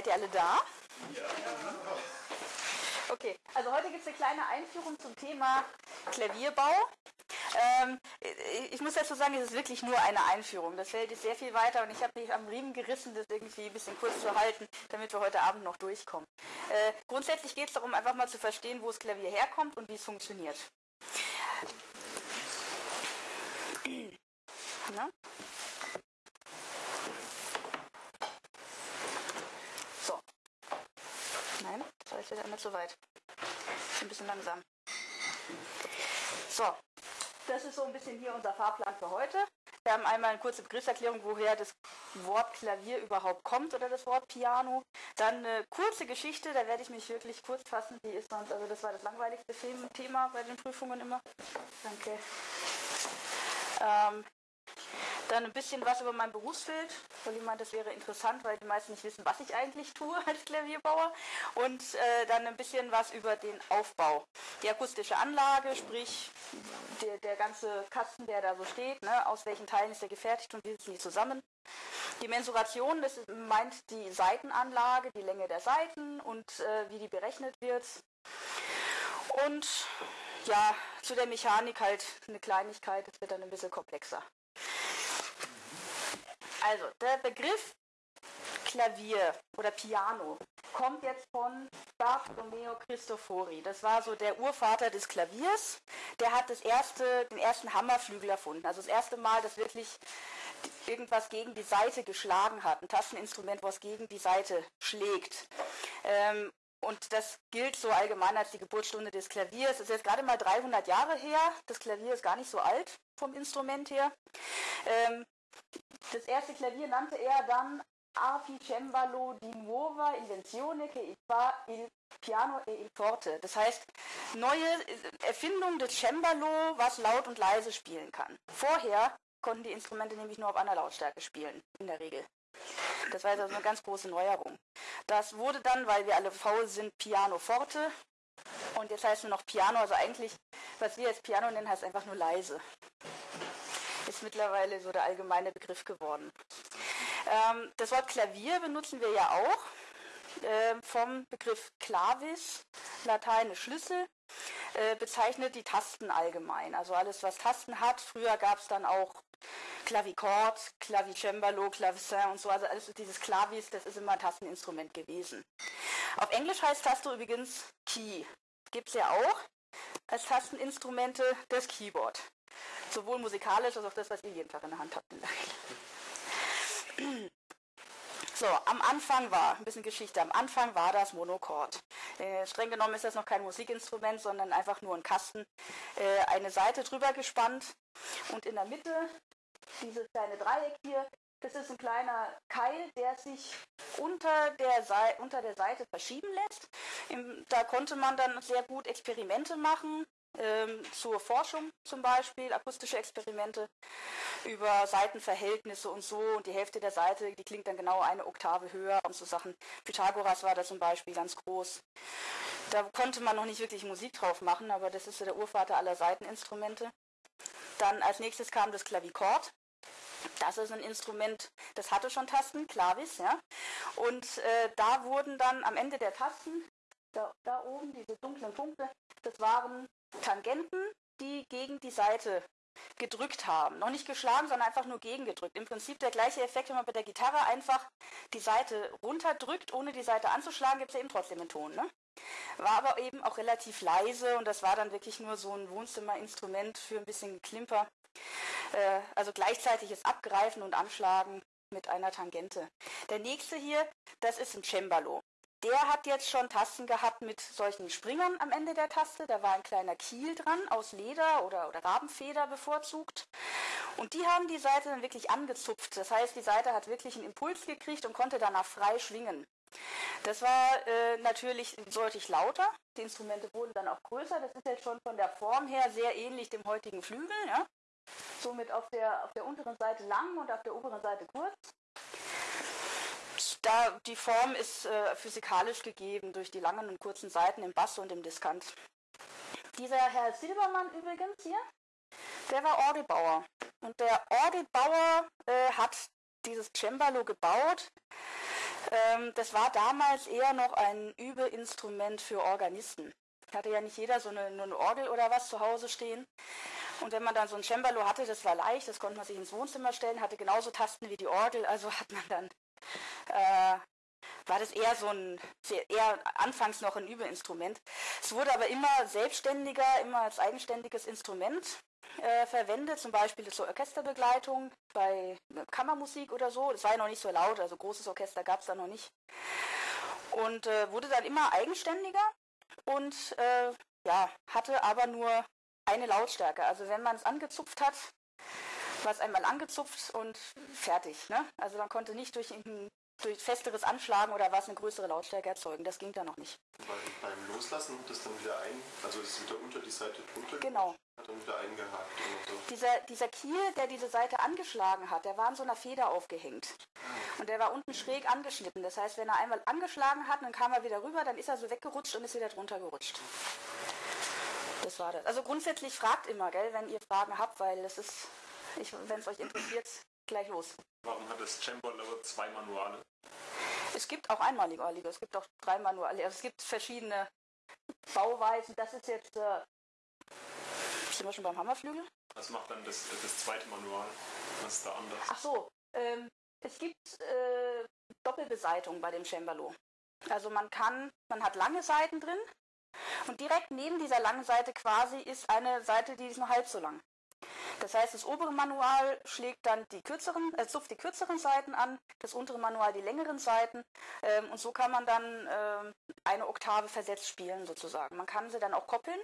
seid ihr alle da? Ja. Okay, also heute gibt es eine kleine Einführung zum Thema Klavierbau. Ähm, ich muss dazu sagen, es ist wirklich nur eine Einführung. Das Feld ist sehr viel weiter und ich habe mich am Riemen gerissen, das irgendwie ein bisschen kurz zu halten, damit wir heute Abend noch durchkommen. Äh, grundsätzlich geht es darum, einfach mal zu verstehen, wo das Klavier herkommt und wie es funktioniert. Na? So. Das ist jetzt nicht so weit. Ein bisschen langsam. So, das ist so ein bisschen hier unser Fahrplan für heute. Wir haben einmal eine kurze Begriffserklärung, woher das Wort Klavier überhaupt kommt oder das Wort Piano. Dann eine kurze Geschichte, da werde ich mich wirklich kurz fassen. Die ist sonst, also das war das langweiligste Thema bei den Prüfungen immer. Danke. Ähm, dann ein bisschen was über mein Berufsfeld, weil ich meine, das wäre interessant, weil die meisten nicht wissen, was ich eigentlich tue als Klavierbauer. Und äh, dann ein bisschen was über den Aufbau. Die akustische Anlage, sprich der, der ganze Kasten, der da so steht, ne, aus welchen Teilen ist der gefertigt und wie sitzen die zusammen. Die Mensuration, das meint die Seitenanlage, die Länge der Seiten und äh, wie die berechnet wird. Und ja, zu der Mechanik halt eine Kleinigkeit, das wird dann ein bisschen komplexer. Also, der Begriff Klavier oder Piano kommt jetzt von Bartolomeo Cristofori. Das war so der Urvater des Klaviers. Der hat das erste, den ersten Hammerflügel erfunden. Also das erste Mal, dass wirklich irgendwas gegen die Seite geschlagen hat. Ein Tasteninstrument, was gegen die Seite schlägt. Ähm, und das gilt so allgemein als die Geburtsstunde des Klaviers. Das ist jetzt gerade mal 300 Jahre her. Das Klavier ist gar nicht so alt vom Instrument her. Ähm, das erste Klavier nannte er dann Arpi Cembalo di nuova invenzione che fa il piano e il forte. Das heißt, neue Erfindung des Cembalo, was laut und leise spielen kann. Vorher konnten die Instrumente nämlich nur auf einer Lautstärke spielen, in der Regel. Das war also eine ganz große Neuerung. Das wurde dann, weil wir alle faul sind, Piano Forte. Und jetzt heißt nur noch Piano, also eigentlich, was wir jetzt Piano nennen, heißt einfach nur leise ist mittlerweile so der allgemeine Begriff geworden. Ähm, das Wort Klavier benutzen wir ja auch äh, vom Begriff clavis, Latein Schlüssel, äh, bezeichnet die Tasten allgemein. Also alles, was Tasten hat. Früher gab es dann auch Klavichord, Clavicembalo, Clavecin und so. Also alles dieses Clavis, das ist immer ein Tasteninstrument gewesen. Auf Englisch heißt Taste übrigens Key. Gibt es ja auch als Tasteninstrumente das Keyboard. Sowohl musikalisch als auch das, was ihr jeden Tag in der Hand habt. So, am Anfang war, ein bisschen Geschichte, am Anfang war das Monochord. Äh, streng genommen ist das noch kein Musikinstrument, sondern einfach nur ein Kasten, äh, eine Seite drüber gespannt und in der Mitte dieses kleine Dreieck hier, das ist ein kleiner Keil, der sich unter der, unter der Seite verschieben lässt. Im, da konnte man dann sehr gut Experimente machen, ähm, zur Forschung zum Beispiel, akustische Experimente über Seitenverhältnisse und so und die Hälfte der Seite, die klingt dann genau eine Oktave höher und so Sachen. Pythagoras war da zum Beispiel ganz groß. Da konnte man noch nicht wirklich Musik drauf machen, aber das ist so der Urvater aller Seiteninstrumente. Dann als nächstes kam das Klavichord. Das ist ein Instrument, das hatte schon Tasten, Clavis, ja. Und äh, da wurden dann am Ende der Tasten, da, da oben diese dunklen Punkte, das waren Tangenten, die gegen die Seite gedrückt haben. Noch nicht geschlagen, sondern einfach nur gegengedrückt. Im Prinzip der gleiche Effekt, wenn man bei der Gitarre einfach die Seite runterdrückt, ohne die Seite anzuschlagen, gibt es ja eben trotzdem einen Ton. Ne? War aber eben auch relativ leise und das war dann wirklich nur so ein Wohnzimmerinstrument für ein bisschen Klimper. Äh, also gleichzeitiges Abgreifen und Anschlagen mit einer Tangente. Der nächste hier, das ist ein Cembalo. Der hat jetzt schon Tasten gehabt mit solchen Springern am Ende der Taste. Da war ein kleiner Kiel dran, aus Leder oder, oder Rabenfeder bevorzugt. Und die haben die Seite dann wirklich angezupft. Das heißt, die Seite hat wirklich einen Impuls gekriegt und konnte danach frei schwingen. Das war äh, natürlich deutlich lauter. Die Instrumente wurden dann auch größer. Das ist jetzt schon von der Form her sehr ähnlich dem heutigen Flügel. Ja? Somit auf der, auf der unteren Seite lang und auf der oberen Seite kurz da die Form ist äh, physikalisch gegeben durch die langen und kurzen Seiten im Bass und im Diskant. Dieser Herr Silbermann übrigens hier, der war Orgelbauer. Und der Orgelbauer äh, hat dieses Cembalo gebaut Ähm, das war damals eher noch ein Übeinstrument für Organisten. Hatte ja nicht jeder so eine, eine Orgel oder was zu Hause stehen. Und wenn man dann so ein Cembalo hatte, das war leicht, das konnte man sich ins Wohnzimmer stellen, hatte genauso Tasten wie die Orgel, also hat man dann, äh, war das eher so ein, eher anfangs noch ein Übeinstrument. Es wurde aber immer selbstständiger, immer als eigenständiges Instrument äh, verwendet, zum Beispiel zur Orchesterbegleitung bei Kammermusik oder so. Das war ja noch nicht so laut, also großes Orchester gab es da noch nicht. Und äh, wurde dann immer eigenständiger und äh, ja, hatte aber nur eine Lautstärke. Also wenn man es angezupft hat, war es einmal angezupft und fertig. Ne? Also man konnte nicht durch durch festeres Anschlagen oder was eine größere Lautstärke erzeugen. Das ging da noch nicht. Weil beim Loslassen hat das dann wieder ein, also ist wieder unter die Seite drunter. Genau. Hat dann wieder eingehakt so. Dieser, dieser Kiel, der diese Seite angeschlagen hat, der war an so einer Feder aufgehängt. Und der war unten schräg angeschnitten. Das heißt, wenn er einmal angeschlagen hat, dann kam er wieder rüber, dann ist er so weggerutscht und ist wieder drunter gerutscht. Das war das. Also grundsätzlich fragt immer, gell, wenn ihr Fragen habt, weil es ist, wenn es euch interessiert, gleich los. Warum hat das Cembalo zwei Manuale? Es gibt auch einmalige, es gibt auch drei Manuale. Also es gibt verschiedene Bauweisen. Das ist jetzt, äh, sind wir schon beim Hammerflügel? Was macht dann das, das zweite Manual? Was ist da anders? Ach so, ähm, es gibt äh, Doppelbeseitung bei dem Cembalo. Also man kann, man hat lange Seiten drin und direkt neben dieser langen Seite quasi ist eine Seite, die ist nur halb so lang. Das heißt, das obere Manual schlägt dann die kürzeren, äh, zupft die kürzeren Seiten an, das untere Manual die längeren Seiten ähm, und so kann man dann ähm, eine Oktave versetzt spielen sozusagen. Man kann sie dann auch koppeln,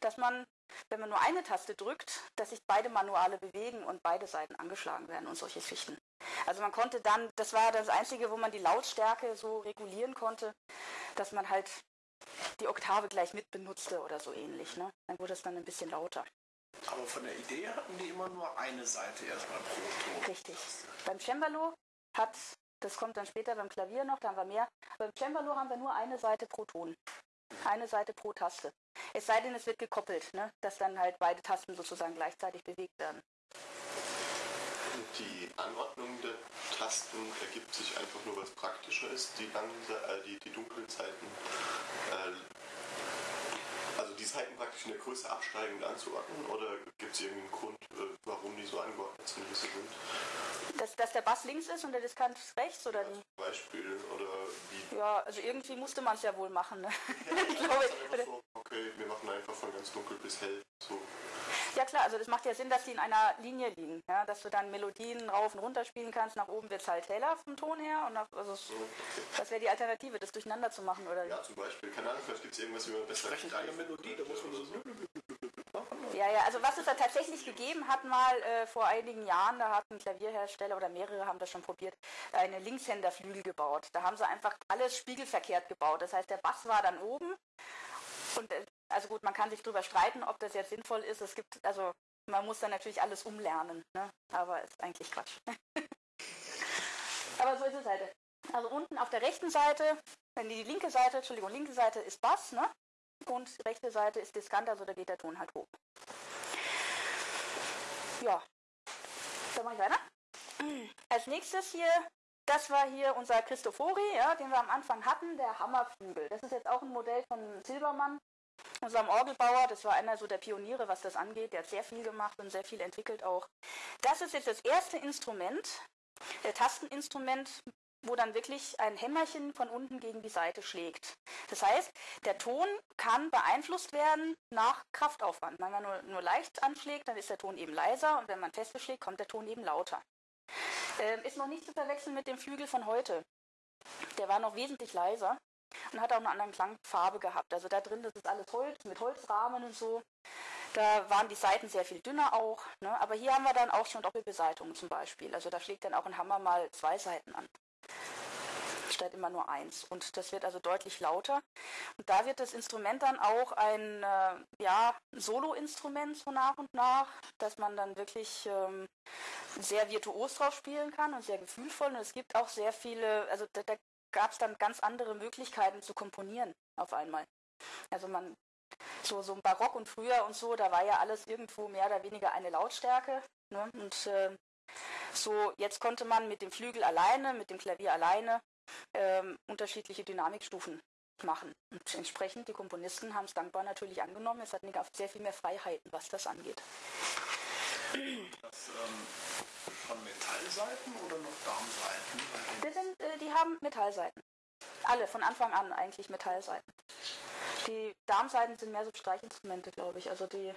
dass man, wenn man nur eine Taste drückt, dass sich beide Manuale bewegen und beide Seiten angeschlagen werden und solche Schichten. Also man konnte dann, das war das Einzige, wo man die Lautstärke so regulieren konnte, dass man halt die Oktave gleich mit benutzte oder so ähnlich. Ne? Dann wurde es dann ein bisschen lauter. Aber von der Idee hatten die immer nur eine Seite erstmal pro Ton. Richtig. Beim Cembalo hat, das kommt dann später beim Klavier noch, da haben wir mehr. Beim Cembalo haben wir nur eine Seite pro Ton. Eine Seite pro Taste. Es sei denn, es wird gekoppelt, ne? dass dann halt beide Tasten sozusagen gleichzeitig bewegt werden. Die Anordnung der Tasten ergibt sich einfach nur, was praktischer ist. Die, langen, äh, die, die dunklen Zeiten äh, die Seiten praktisch in der Größe absteigend anzuordnen oder gibt es irgendeinen Grund, äh, warum die so angeordnet sind, wie sie sind? Dass, dass der Bass links ist und der Diskant rechts oder wie? Beispiel oder wie? Ja, also irgendwie musste man es ja wohl machen. Ne? Ja, ich glaube, so, okay, wir machen einfach von ganz dunkel bis hell. So. Ja klar, also das macht ja Sinn, dass die in einer Linie liegen, ja, dass du dann Melodien rauf und runter spielen kannst. Nach oben wird es halt heller vom Ton her und nach, also so, okay. das wäre die Alternative, das durcheinander zu machen, oder? Ja, zum Beispiel. Keine Ahnung, vielleicht gibt es irgendwas, wie man besser Sprechen eine Melodie, da muss man so ja, ja, also was es da tatsächlich gegeben hat mal äh, vor einigen Jahren, da hat ein Klavierhersteller oder mehrere haben das schon probiert, eine Linkshänderflügel gebaut. Da haben sie einfach alles spiegelverkehrt gebaut. Das heißt, der Bass war dann oben und äh, also gut, man kann sich darüber streiten, ob das jetzt sinnvoll ist. Es gibt, also man muss dann natürlich alles umlernen, ne? aber ist eigentlich Quatsch. aber so ist es halt. Also unten auf der rechten Seite, wenn die linke Seite, Entschuldigung, linke Seite ist Bass, ne? Und rechte Seite ist Diskant, also da geht der Ton halt hoch. Ja. Dann mache ich weiter. Als nächstes hier, das war hier unser Christofori, ja, den wir am Anfang hatten, der Hammerflügel. Das ist jetzt auch ein Modell von Silbermann unserem Orgelbauer, das war einer so der Pioniere, was das angeht, der hat sehr viel gemacht und sehr viel entwickelt auch. Das ist jetzt das erste Instrument, der Tasteninstrument, wo dann wirklich ein Hämmerchen von unten gegen die Seite schlägt. Das heißt, der Ton kann beeinflusst werden nach Kraftaufwand. Wenn man nur, nur leicht anschlägt, dann ist der Ton eben leiser und wenn man feste schlägt, kommt der Ton eben lauter. Ähm, ist noch nicht zu verwechseln mit dem Flügel von heute. Der war noch wesentlich leiser und hat auch eine andere Klangfarbe gehabt. Also da drin, das ist alles Holz mit Holzrahmen und so. Da waren die Seiten sehr viel dünner auch. Ne? Aber hier haben wir dann auch schon Doppelbeseitungen zum Beispiel. Also da schlägt dann auch ein Hammer mal zwei Seiten an. Statt immer nur eins. Und das wird also deutlich lauter. Und da wird das Instrument dann auch ein äh, ja, Solo-Instrument so nach und nach, dass man dann wirklich ähm, sehr virtuos drauf spielen kann und sehr gefühlvoll. Und es gibt auch sehr viele, also da, da gab es dann ganz andere Möglichkeiten zu komponieren auf einmal. Also man, so, so Barock und früher und so, da war ja alles irgendwo mehr oder weniger eine Lautstärke. Ne? Und äh, so, jetzt konnte man mit dem Flügel alleine, mit dem Klavier alleine ähm, unterschiedliche Dynamikstufen machen. Und entsprechend, die Komponisten haben es dankbar natürlich angenommen. Es hatten sehr viel mehr Freiheiten, was das angeht. Das ähm, von Metallseiten oder noch Darmseiten? Das sind, äh, die haben Metallseiten. Alle, von Anfang an eigentlich Metallseiten. Die Darmseiten sind mehr so Streichinstrumente, glaube ich. Also die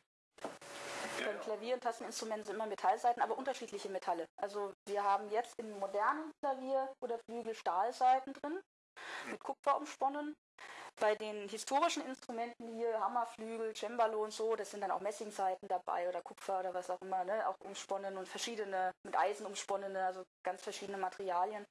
ja, Klavier- und Tasteninstrumente sind immer Metallseiten, aber unterschiedliche Metalle. Also wir haben jetzt im modernen Klavier oder Flügel Stahlseiten drin, mit Kupfer umsponnen. Bei den historischen Instrumenten hier, Hammerflügel, Cembalo und so, das sind dann auch Messingseiten dabei oder Kupfer oder was auch immer, ne? auch umsponnen und verschiedene, mit Eisen umsponnene, also ganz verschiedene Materialien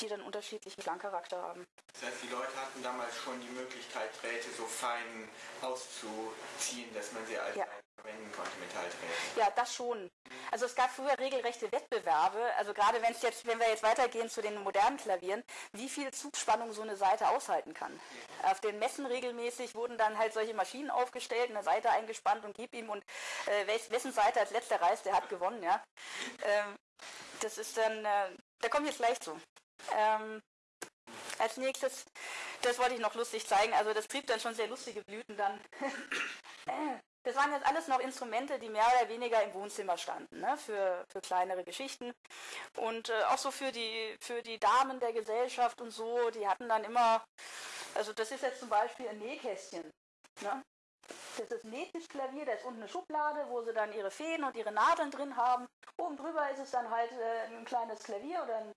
die dann unterschiedlichen Klangcharakter haben. Das heißt, die Leute hatten damals schon die Möglichkeit, Drähte so fein auszuziehen, dass man sie als ja. verwenden konnte, Metalldrähte. Ja, das schon. Also es gab früher regelrechte Wettbewerbe, also gerade wenn es jetzt, wenn wir jetzt weitergehen zu den modernen Klavieren, wie viel Zugspannung so eine Seite aushalten kann. Ja. Auf den Messen regelmäßig wurden dann halt solche Maschinen aufgestellt, eine Seite eingespannt und gib ihm und äh, wessen Seite als letzter reißt, der hat gewonnen, ja. Ähm, das ist dann, äh, da komme ich jetzt gleich zu. Ähm, als nächstes, das wollte ich noch lustig zeigen, also das trieb dann schon sehr lustige Blüten dann. das waren jetzt alles noch Instrumente, die mehr oder weniger im Wohnzimmer standen, ne, für, für kleinere Geschichten. Und äh, auch so für die, für die Damen der Gesellschaft und so, die hatten dann immer, also das ist jetzt zum Beispiel ein Nähkästchen. Ne? Das ist ein Nähtischklavier, da ist unten eine Schublade, wo sie dann ihre Fäden und ihre Nadeln drin haben. Oben drüber ist es dann halt äh, ein kleines Klavier oder ein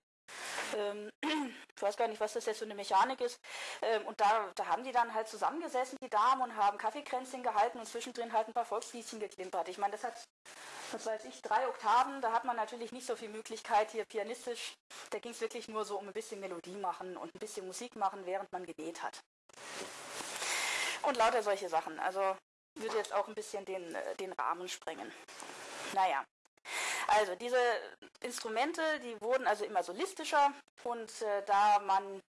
ähm, ich weiß gar nicht, was das jetzt für eine Mechanik ist. Ähm, und da, da haben die dann halt zusammengesessen, die Damen, und haben Kaffeekränzchen gehalten und zwischendrin halt ein paar Volksliedchen geklimpert. Ich meine, das hat, was weiß ich, drei Oktaven, da hat man natürlich nicht so viel Möglichkeit hier pianistisch. Da ging es wirklich nur so um ein bisschen Melodie machen und ein bisschen Musik machen, während man genäht hat. Und lauter solche Sachen. Also würde jetzt auch ein bisschen den, äh, den Rahmen sprengen. Naja, also diese Instrumente, die wurden also immer solistischer und äh, da man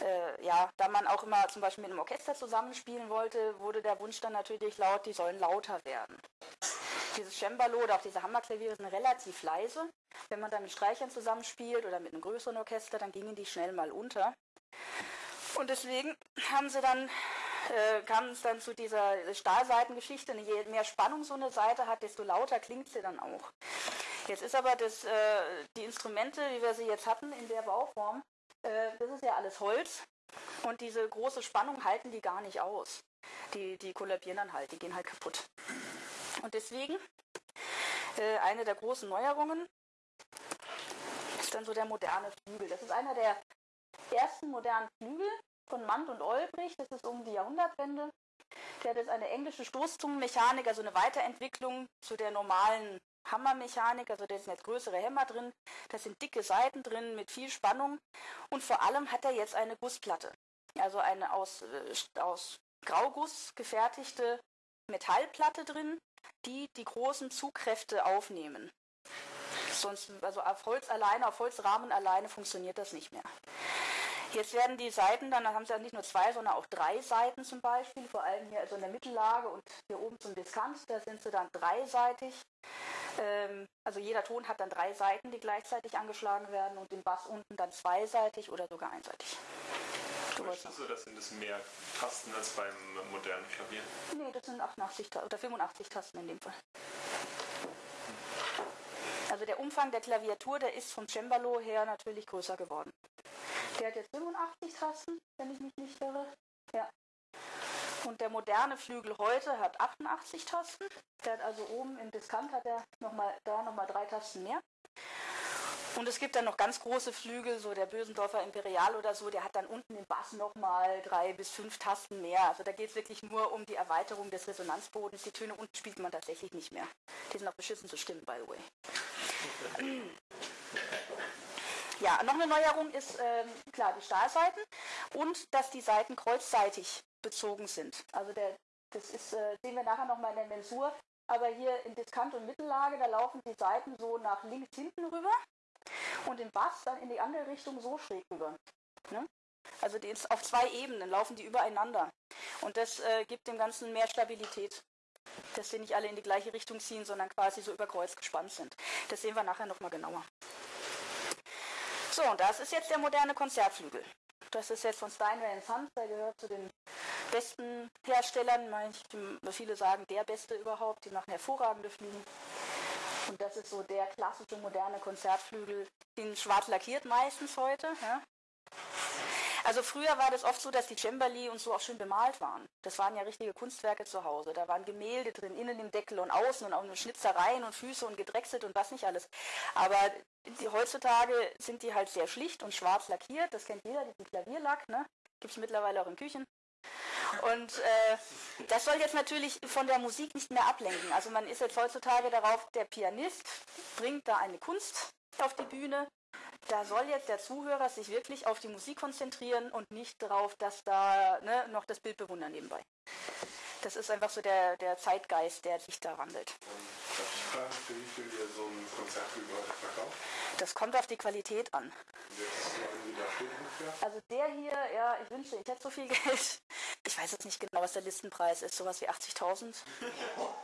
äh, ja, da man auch immer zum Beispiel mit einem Orchester zusammenspielen wollte, wurde der Wunsch dann natürlich laut, die sollen lauter werden. Dieses Cembalo oder auch diese Hammerklaviere sind relativ leise. Wenn man dann mit Streichern zusammenspielt oder mit einem größeren Orchester, dann gingen die schnell mal unter. Und deswegen haben sie dann äh, kam es dann zu dieser Stahlseitengeschichte. Je mehr Spannung so eine Seite hat, desto lauter klingt sie dann auch. Jetzt ist aber das, äh, die Instrumente, wie wir sie jetzt hatten in der Bauform, äh, das ist ja alles Holz und diese große Spannung halten die gar nicht aus. Die, die kollabieren dann halt, die gehen halt kaputt. Und deswegen äh, eine der großen Neuerungen ist dann so der moderne Flügel. Das ist einer der ersten modernen Flügel, von Mand und Olbrich, das ist um die Jahrhundertwende. Der hat eine englische Stoßzungenmechanik, also eine Weiterentwicklung zu der normalen Hammermechanik, also da sind jetzt größere Hämmer drin, da sind dicke Seiten drin mit viel Spannung und vor allem hat er jetzt eine Gussplatte, also eine aus, äh, aus Grauguss gefertigte Metallplatte drin, die die großen Zugkräfte aufnehmen. Sonst, also auf Holz alleine, auf Holzrahmen alleine funktioniert das nicht mehr. Jetzt werden die Seiten, dann haben sie ja nicht nur zwei, sondern auch drei Seiten zum Beispiel, vor allem hier also in der Mittellage und hier oben zum Diskant, da sind sie dann dreiseitig. Ähm, also jeder Ton hat dann drei Seiten, die gleichzeitig angeschlagen werden und den Bass unten dann zweiseitig oder sogar einseitig. Möchtest du, das sind es mehr Tasten als beim modernen Klavier? Nee, das sind 88 oder 85 Tasten in dem Fall. Also der Umfang der Klaviatur, der ist vom Cembalo her natürlich größer geworden. Der hat jetzt 85 Tasten, wenn ich mich nicht irre. Ja. Und der moderne Flügel heute hat 88 Tasten. Der hat also oben im Diskant hat er noch mal, da nochmal drei Tasten mehr. Und es gibt dann noch ganz große Flügel, so der Bösendorfer Imperial oder so, der hat dann unten im Bass nochmal drei bis fünf Tasten mehr. Also da geht es wirklich nur um die Erweiterung des Resonanzbodens. Die Töne unten spielt man tatsächlich nicht mehr. Die sind auch beschissen zu stimmen, by the way. Ja, noch eine Neuerung ist ähm, klar die Stahlseiten und dass die Seiten kreuzseitig bezogen sind. Also der, das ist, äh, sehen wir nachher nochmal in der Mensur. Aber hier in Diskant und Mittellage, da laufen die Seiten so nach links hinten rüber und im Bass dann in die andere Richtung so schräg rüber. Ne? Also die auf zwei Ebenen laufen die übereinander. Und das äh, gibt dem Ganzen mehr Stabilität. Dass sie nicht alle in die gleiche Richtung ziehen, sondern quasi so über gespannt sind. Das sehen wir nachher nochmal genauer. So, und das ist jetzt der moderne Konzertflügel. Das ist jetzt von Steinway Sons, der gehört zu den besten Herstellern. Viele sagen, der beste überhaupt. Die machen hervorragende Flügel. Und das ist so der klassische moderne Konzertflügel, den schwarz lackiert meistens heute. Ja. Also früher war das oft so, dass die Cembali und so auch schön bemalt waren. Das waren ja richtige Kunstwerke zu Hause. Da waren Gemälde drin, innen im Deckel und außen und auch nur Schnitzereien und Füße und gedrechselt und was nicht alles. Aber die, heutzutage sind die halt sehr schlicht und schwarz lackiert. Das kennt jeder, diesen Klavierlack. Ne? Gibt es mittlerweile auch in Küchen. Und äh, das soll jetzt natürlich von der Musik nicht mehr ablenken. Also man ist jetzt heutzutage darauf, der Pianist bringt da eine Kunst auf die Bühne da soll jetzt der Zuhörer sich wirklich auf die Musik konzentrieren und nicht darauf, dass da ne, noch das Bild bewundern nebenbei. Das ist einfach so der, der Zeitgeist, der sich da wandelt. Für wie viel ihr so ein Konzert verkauft? Das kommt auf die Qualität an. Also der hier, ja, ich wünsche, ich hätte so viel Geld. Ich weiß jetzt nicht genau, was der Listenpreis ist, sowas wie 80.000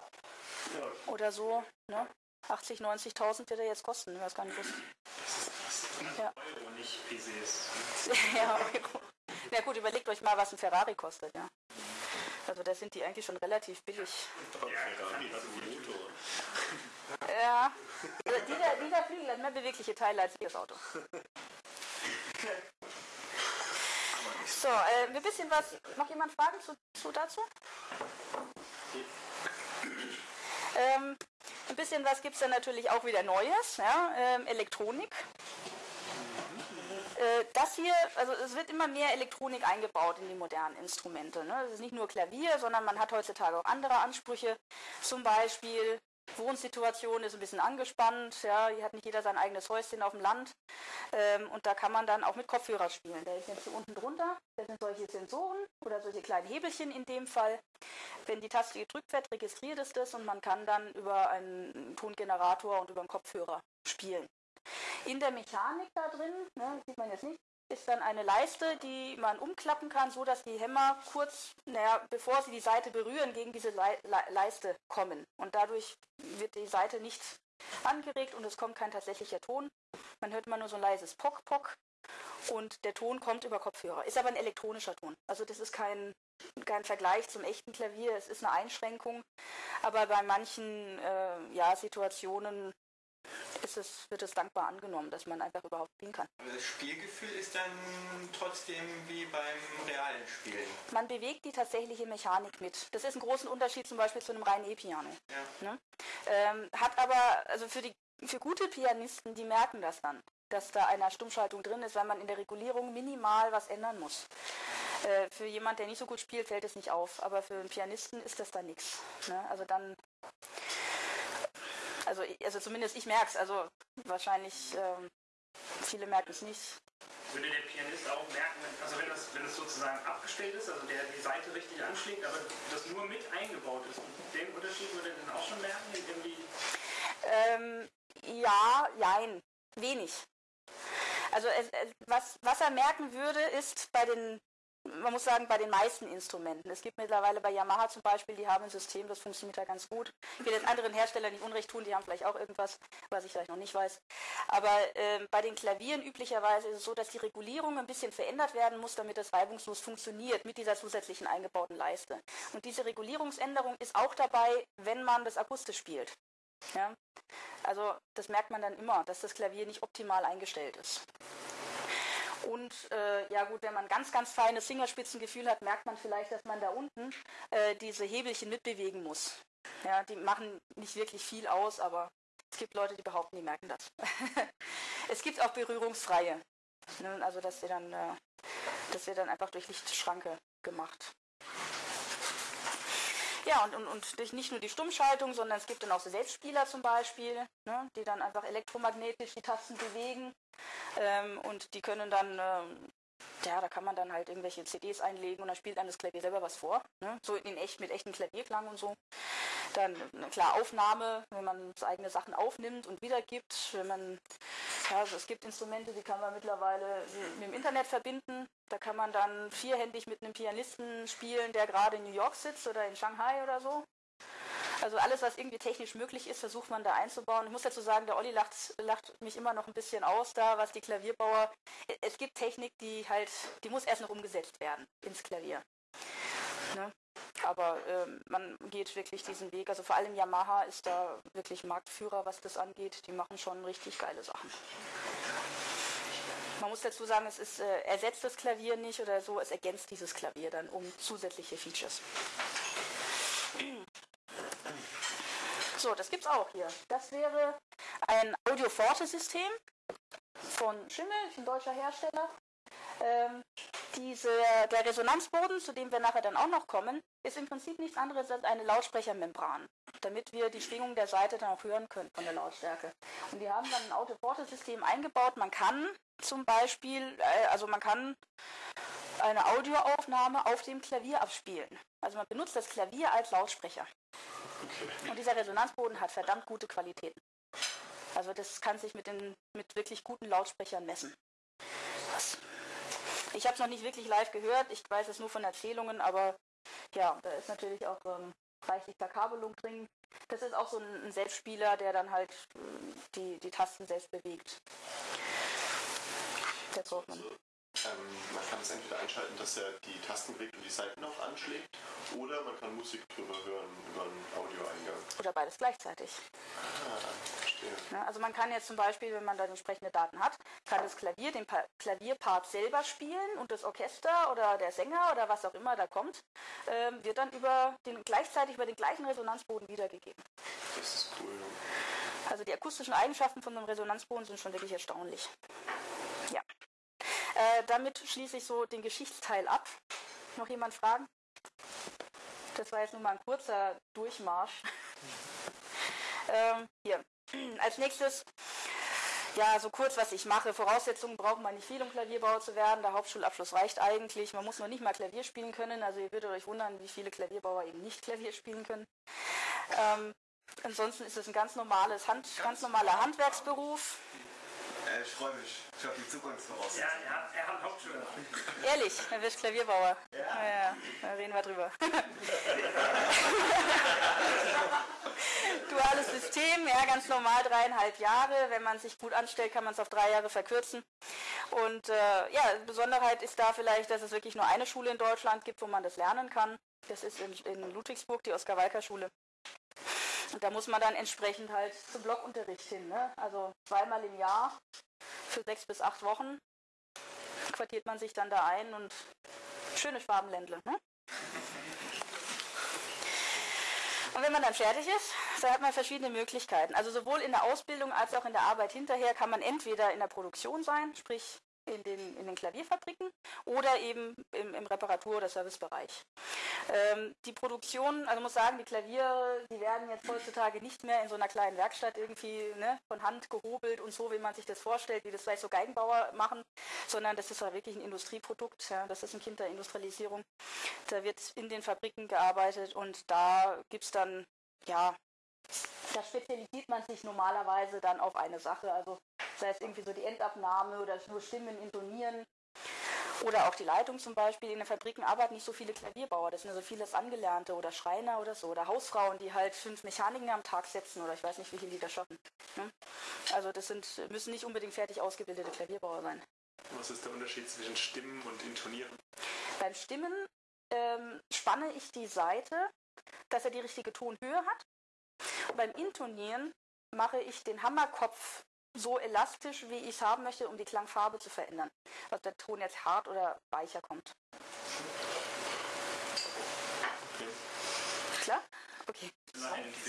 oder so. Ne? 80, 90.000 wird er jetzt kosten, ich weiß gar nicht, was. Ja. Euro, nicht PCs. ja, Euro. Ja gut, überlegt euch mal, was ein Ferrari kostet, ja. Also da sind die eigentlich schon relativ billig. Ja, also dieser, dieser Flügel hat mehr bewegliche Teile als das Auto. So, äh, ein bisschen was. Noch jemand Fragen zu, zu dazu? Ähm, ein bisschen was gibt es dann natürlich auch wieder Neues. Ja? Ähm, Elektronik. Äh, das hier, also es wird immer mehr Elektronik eingebaut in die modernen Instrumente. Ne? Es ist nicht nur Klavier, sondern man hat heutzutage auch andere Ansprüche. Zum Beispiel Wohnsituation ist ein bisschen angespannt. Ja, hier hat nicht jeder sein eigenes Häuschen auf dem Land. Ähm, und da kann man dann auch mit Kopfhörer spielen. Der ist jetzt hier unten drunter. Das sind solche Sensoren oder solche kleinen Hebelchen in dem Fall. Wenn die Taste gedrückt wird, registriert es das und man kann dann über einen Tongenerator und über einen Kopfhörer spielen. In der Mechanik da drin, ne, sieht man jetzt nicht, ist dann eine Leiste, die man umklappen kann, so dass die Hämmer kurz, naja, bevor sie die Seite berühren, gegen diese Le Le Leiste kommen. Und dadurch wird die Seite nicht angeregt und es kommt kein tatsächlicher Ton. Man hört immer nur so ein leises Pock, Pock und der Ton kommt über Kopfhörer. Ist aber ein elektronischer Ton. Also das ist kein, kein Vergleich zum echten Klavier. Es ist eine Einschränkung. Aber bei manchen äh, ja, Situationen ist es, wird es dankbar angenommen, dass man einfach überhaupt spielen kann. Das Spielgefühl ist dann trotzdem wie beim realen Spielen. Man bewegt die tatsächliche Mechanik mit. Das ist ein großer Unterschied zum Beispiel zu einem reinen E-Piano. Ja. Ne? Ähm, hat aber, also für, die, für gute Pianisten, die merken das dann, dass da eine Stummschaltung drin ist, weil man in der Regulierung minimal was ändern muss. Äh, für jemand, der nicht so gut spielt, fällt es nicht auf, aber für einen Pianisten ist das dann nichts. Ne? Also dann also, also zumindest ich merke es. Also wahrscheinlich ähm, viele merken es nicht. Würde der Pianist auch merken, also wenn das, wenn das sozusagen abgestellt ist, also der die Seite richtig anschlägt, aber das nur mit eingebaut ist, den Unterschied würde er dann auch schon merken? Irgendwie? Ähm, ja, jein, wenig. Also was, was er merken würde, ist bei den man muss sagen, bei den meisten Instrumenten. Es gibt mittlerweile bei Yamaha zum Beispiel, die haben ein System, das funktioniert da ganz gut. Ich will den anderen Herstellern nicht Unrecht tun, die haben vielleicht auch irgendwas, was ich vielleicht noch nicht weiß. Aber äh, bei den Klavieren üblicherweise ist es so, dass die Regulierung ein bisschen verändert werden muss, damit das reibungslos funktioniert mit dieser zusätzlichen eingebauten Leiste. Und diese Regulierungsänderung ist auch dabei, wenn man das akustisch spielt. Ja? Also das merkt man dann immer, dass das Klavier nicht optimal eingestellt ist. Und äh, ja gut, wenn man ganz, ganz feines Fingerspitzengefühl hat, merkt man vielleicht, dass man da unten äh, diese Hebelchen mitbewegen muss. Ja, die machen nicht wirklich viel aus, aber es gibt Leute, die behaupten, die merken das. es gibt auch berührungsfreie. Ne? Also dass wir dann, äh, das wird dann einfach durch Lichtschranke gemacht. Ja, und, und, und nicht nur die Stummschaltung, sondern es gibt dann auch so Selbstspieler zum Beispiel, ne, die dann einfach elektromagnetisch die Tasten bewegen ähm, und die können dann, ähm, ja, da kann man dann halt irgendwelche CDs einlegen und dann spielt dann das Klavier selber was vor. Ne? So in echt, mit echten Klavierklang und so. Dann, klar, Aufnahme, wenn man eigene Sachen aufnimmt und wiedergibt. Wenn man, ja, also es gibt Instrumente, die kann man mittlerweile mit dem Internet verbinden. Da kann man dann vierhändig mit einem Pianisten spielen, der gerade in New York sitzt oder in Shanghai oder so. Also alles, was irgendwie technisch möglich ist, versucht man da einzubauen. Ich muss dazu sagen, der Olli lacht, lacht mich immer noch ein bisschen aus da, was die Klavierbauer. Es gibt Technik, die halt, die muss erst noch umgesetzt werden ins Klavier. Ne? Aber ähm, man geht wirklich diesen Weg. Also vor allem Yamaha ist da wirklich Marktführer, was das angeht. Die machen schon richtig geile Sachen. Man muss dazu sagen, es ist, äh, ersetzt das Klavier nicht oder so, es ergänzt dieses Klavier dann um zusätzliche Features. So, das gibt's auch hier. Das wäre ein Audio-Forte-System von Schimmel, ein deutscher Hersteller. Ähm, diese, der Resonanzboden, zu dem wir nachher dann auch noch kommen, ist im Prinzip nichts anderes als eine Lautsprechermembran, damit wir die Schwingung der Seite dann auch hören können von der Lautstärke. Und die haben dann ein Audio-Forte-System eingebaut. Man kann zum Beispiel, äh, also man kann eine Audioaufnahme auf dem Klavier abspielen. Also man benutzt das Klavier als Lautsprecher. Und dieser Resonanzboden hat verdammt gute Qualitäten. Also das kann sich mit, den, mit wirklich guten Lautsprechern messen. Ich habe es noch nicht wirklich live gehört, ich weiß es nur von Erzählungen, aber ja, da ist natürlich auch ähm, reichlich Verkabelung drin. Das ist auch so ein, Selbstspieler, der dann halt äh, die, die Tasten selbst bewegt. Der Zollmann. Ähm, man kann es entweder einschalten, dass er die Tasten bewegt und die Seiten auch anschlägt, oder man kann Musik drüber hören über einen Audioeingang. Oder beides gleichzeitig. Ah. Ja, also man kann jetzt zum Beispiel, wenn man dann entsprechende Daten hat, kann das Klavier den pa Klavierpart selber spielen und das Orchester oder der Sänger oder was auch immer da kommt, ähm, wird dann über den, gleichzeitig über den gleichen Resonanzboden wiedergegeben. Das ist cool. Also die akustischen Eigenschaften von einem Resonanzboden sind schon wirklich erstaunlich. Ja. Äh, damit schließe ich so den Geschichtsteil ab. Noch jemand Fragen? Das war jetzt nur mal ein kurzer Durchmarsch. ähm, hier. Als nächstes, ja, so kurz, was ich mache. Voraussetzungen braucht man nicht viel, um Klavierbauer zu werden. Der Hauptschulabschluss reicht eigentlich. Man muss noch nicht mal Klavier spielen können. Also ihr würdet euch wundern, wie viele Klavierbauer eben nicht Klavier spielen können. Ähm, ansonsten ist es ein ganz normales, Hand, ganz normaler Handwerksberuf. Äh, ich freue mich. Ich habe die Zukunftsvoraussetzungen. Ja, er, er hat Hauptschule. Ehrlich, dann wirst Klavierbauer. Ja. ja, da reden wir drüber. Duales System, ja, ganz normal dreieinhalb Jahre. Wenn man sich gut anstellt, kann man es auf drei Jahre verkürzen. Und äh, ja, Besonderheit ist da vielleicht, dass es wirklich nur eine Schule in Deutschland gibt, wo man das lernen kann. Das ist in, in Ludwigsburg, die Oskar-Walker-Schule. Und da muss man dann entsprechend halt zum Blockunterricht hin. Ne? Also zweimal im Jahr für sechs bis acht Wochen quartiert man sich dann da ein und schöne Schwabenländle. Ne? Und wenn man dann fertig ist, da hat man verschiedene Möglichkeiten. Also sowohl in der Ausbildung als auch in der Arbeit hinterher kann man entweder in der Produktion sein, sprich in den, in den Klavierfabriken oder eben im, im Reparatur- oder Servicebereich. Ähm, die Produktion, also muss sagen, die Klaviere, die werden jetzt heutzutage nicht mehr in so einer kleinen Werkstatt irgendwie ne, von Hand gehobelt und so, wie man sich das vorstellt, wie das vielleicht so Geigenbauer machen, sondern das ist ja wirklich ein Industrieprodukt. Ja, das ist ein Kind der Industrialisierung. Da wird in den Fabriken gearbeitet und da gibt es dann, ja, da spezialisiert man sich normalerweise dann auf eine Sache. Also sei es irgendwie so die Endabnahme oder nur Stimmen intonieren. Oder auch die Leitung zum Beispiel. In den Fabriken arbeiten nicht so viele Klavierbauer. Das sind also vieles Angelernte oder Schreiner oder so. Oder Hausfrauen, die halt fünf Mechaniken am Tag setzen oder ich weiß nicht, wie viele die da schaffen. Ne? Also das sind, müssen nicht unbedingt fertig ausgebildete Klavierbauer sein. Was ist der Unterschied zwischen Stimmen und Intonieren? Beim Stimmen ähm, spanne ich die Seite, dass er die richtige Tonhöhe hat. Und beim Intonieren mache ich den Hammerkopf so elastisch, wie ich es haben möchte, um die Klangfarbe zu verändern. Ob der Ton jetzt hart oder weicher kommt. Okay. Klar? Okay. Nein,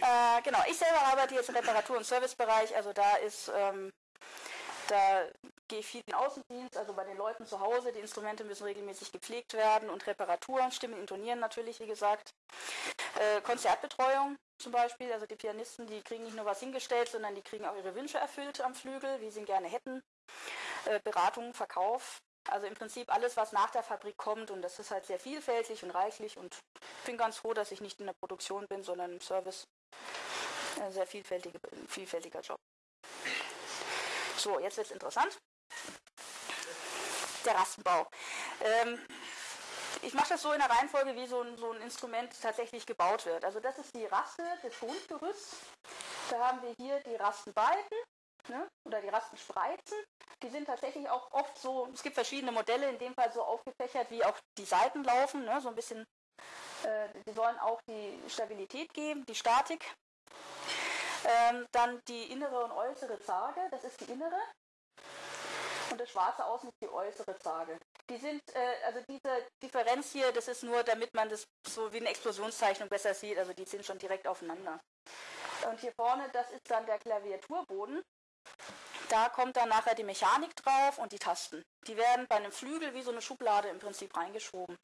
Äh, genau, ich selber arbeite jetzt im Reparatur- und Servicebereich, also da ist, ähm, da gehe viel in den Außendienst, also bei den Leuten zu Hause, die Instrumente müssen regelmäßig gepflegt werden und Reparaturen, Stimmen intonieren natürlich, wie gesagt. Äh, Konzertbetreuung zum Beispiel, also die Pianisten, die kriegen nicht nur was hingestellt, sondern die kriegen auch ihre Wünsche erfüllt am Flügel, wie sie ihn gerne hätten. Äh, Beratung, Verkauf, also im Prinzip alles, was nach der Fabrik kommt und das ist halt sehr vielfältig und reichlich und ich bin ganz froh, dass ich nicht in der Produktion bin, sondern im Service. Ein sehr vielfältige, vielfältiger Job. So, jetzt wird es interessant. Der Rastenbau. Ähm, ich mache das so in der Reihenfolge, wie so ein, so ein Instrument tatsächlich gebaut wird. Also das ist die Raste des Grundgerüsts. Da haben wir hier die Rastenbalken ne? oder die Rastenspreizen. Die sind tatsächlich auch oft so, es gibt verschiedene Modelle, in dem Fall so aufgefächert, wie auch die Seiten laufen, ne? so ein bisschen, äh, die sollen auch die Stabilität geben, die Statik. Ähm, dann die innere und äußere Zage, das ist die innere. Und das schwarze Außen ist die äußere Zage. Die sind, äh, also diese Differenz hier, das ist nur, damit man das so wie eine Explosionszeichnung besser sieht. Also die sind schon direkt aufeinander. Und hier vorne, das ist dann der Klaviaturboden. Da kommt dann nachher die Mechanik drauf und die Tasten. Die werden bei einem Flügel wie so eine Schublade im Prinzip reingeschoben.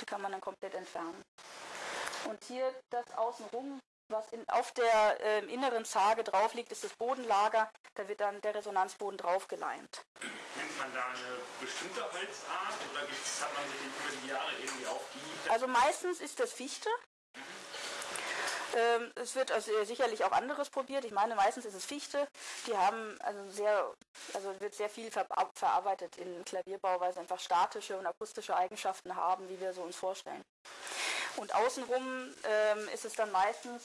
Die kann man dann komplett entfernen. Und hier das außenrum, was in, auf der äh, inneren Zage drauf liegt, ist das Bodenlager. Da wird dann der Resonanzboden drauf geleimt. Nimmt man da eine bestimmte Holzart oder hat man sich über die Jahre irgendwie auf die... Also meistens ist das Fichte. Ähm, es wird also sicherlich auch anderes probiert. Ich meine, meistens ist es Fichte. Die haben also sehr, also wird sehr viel ver verarbeitet in Klavierbau, weil sie einfach statische und akustische Eigenschaften haben, wie wir so uns vorstellen. Und außenrum ähm, ist es dann meistens,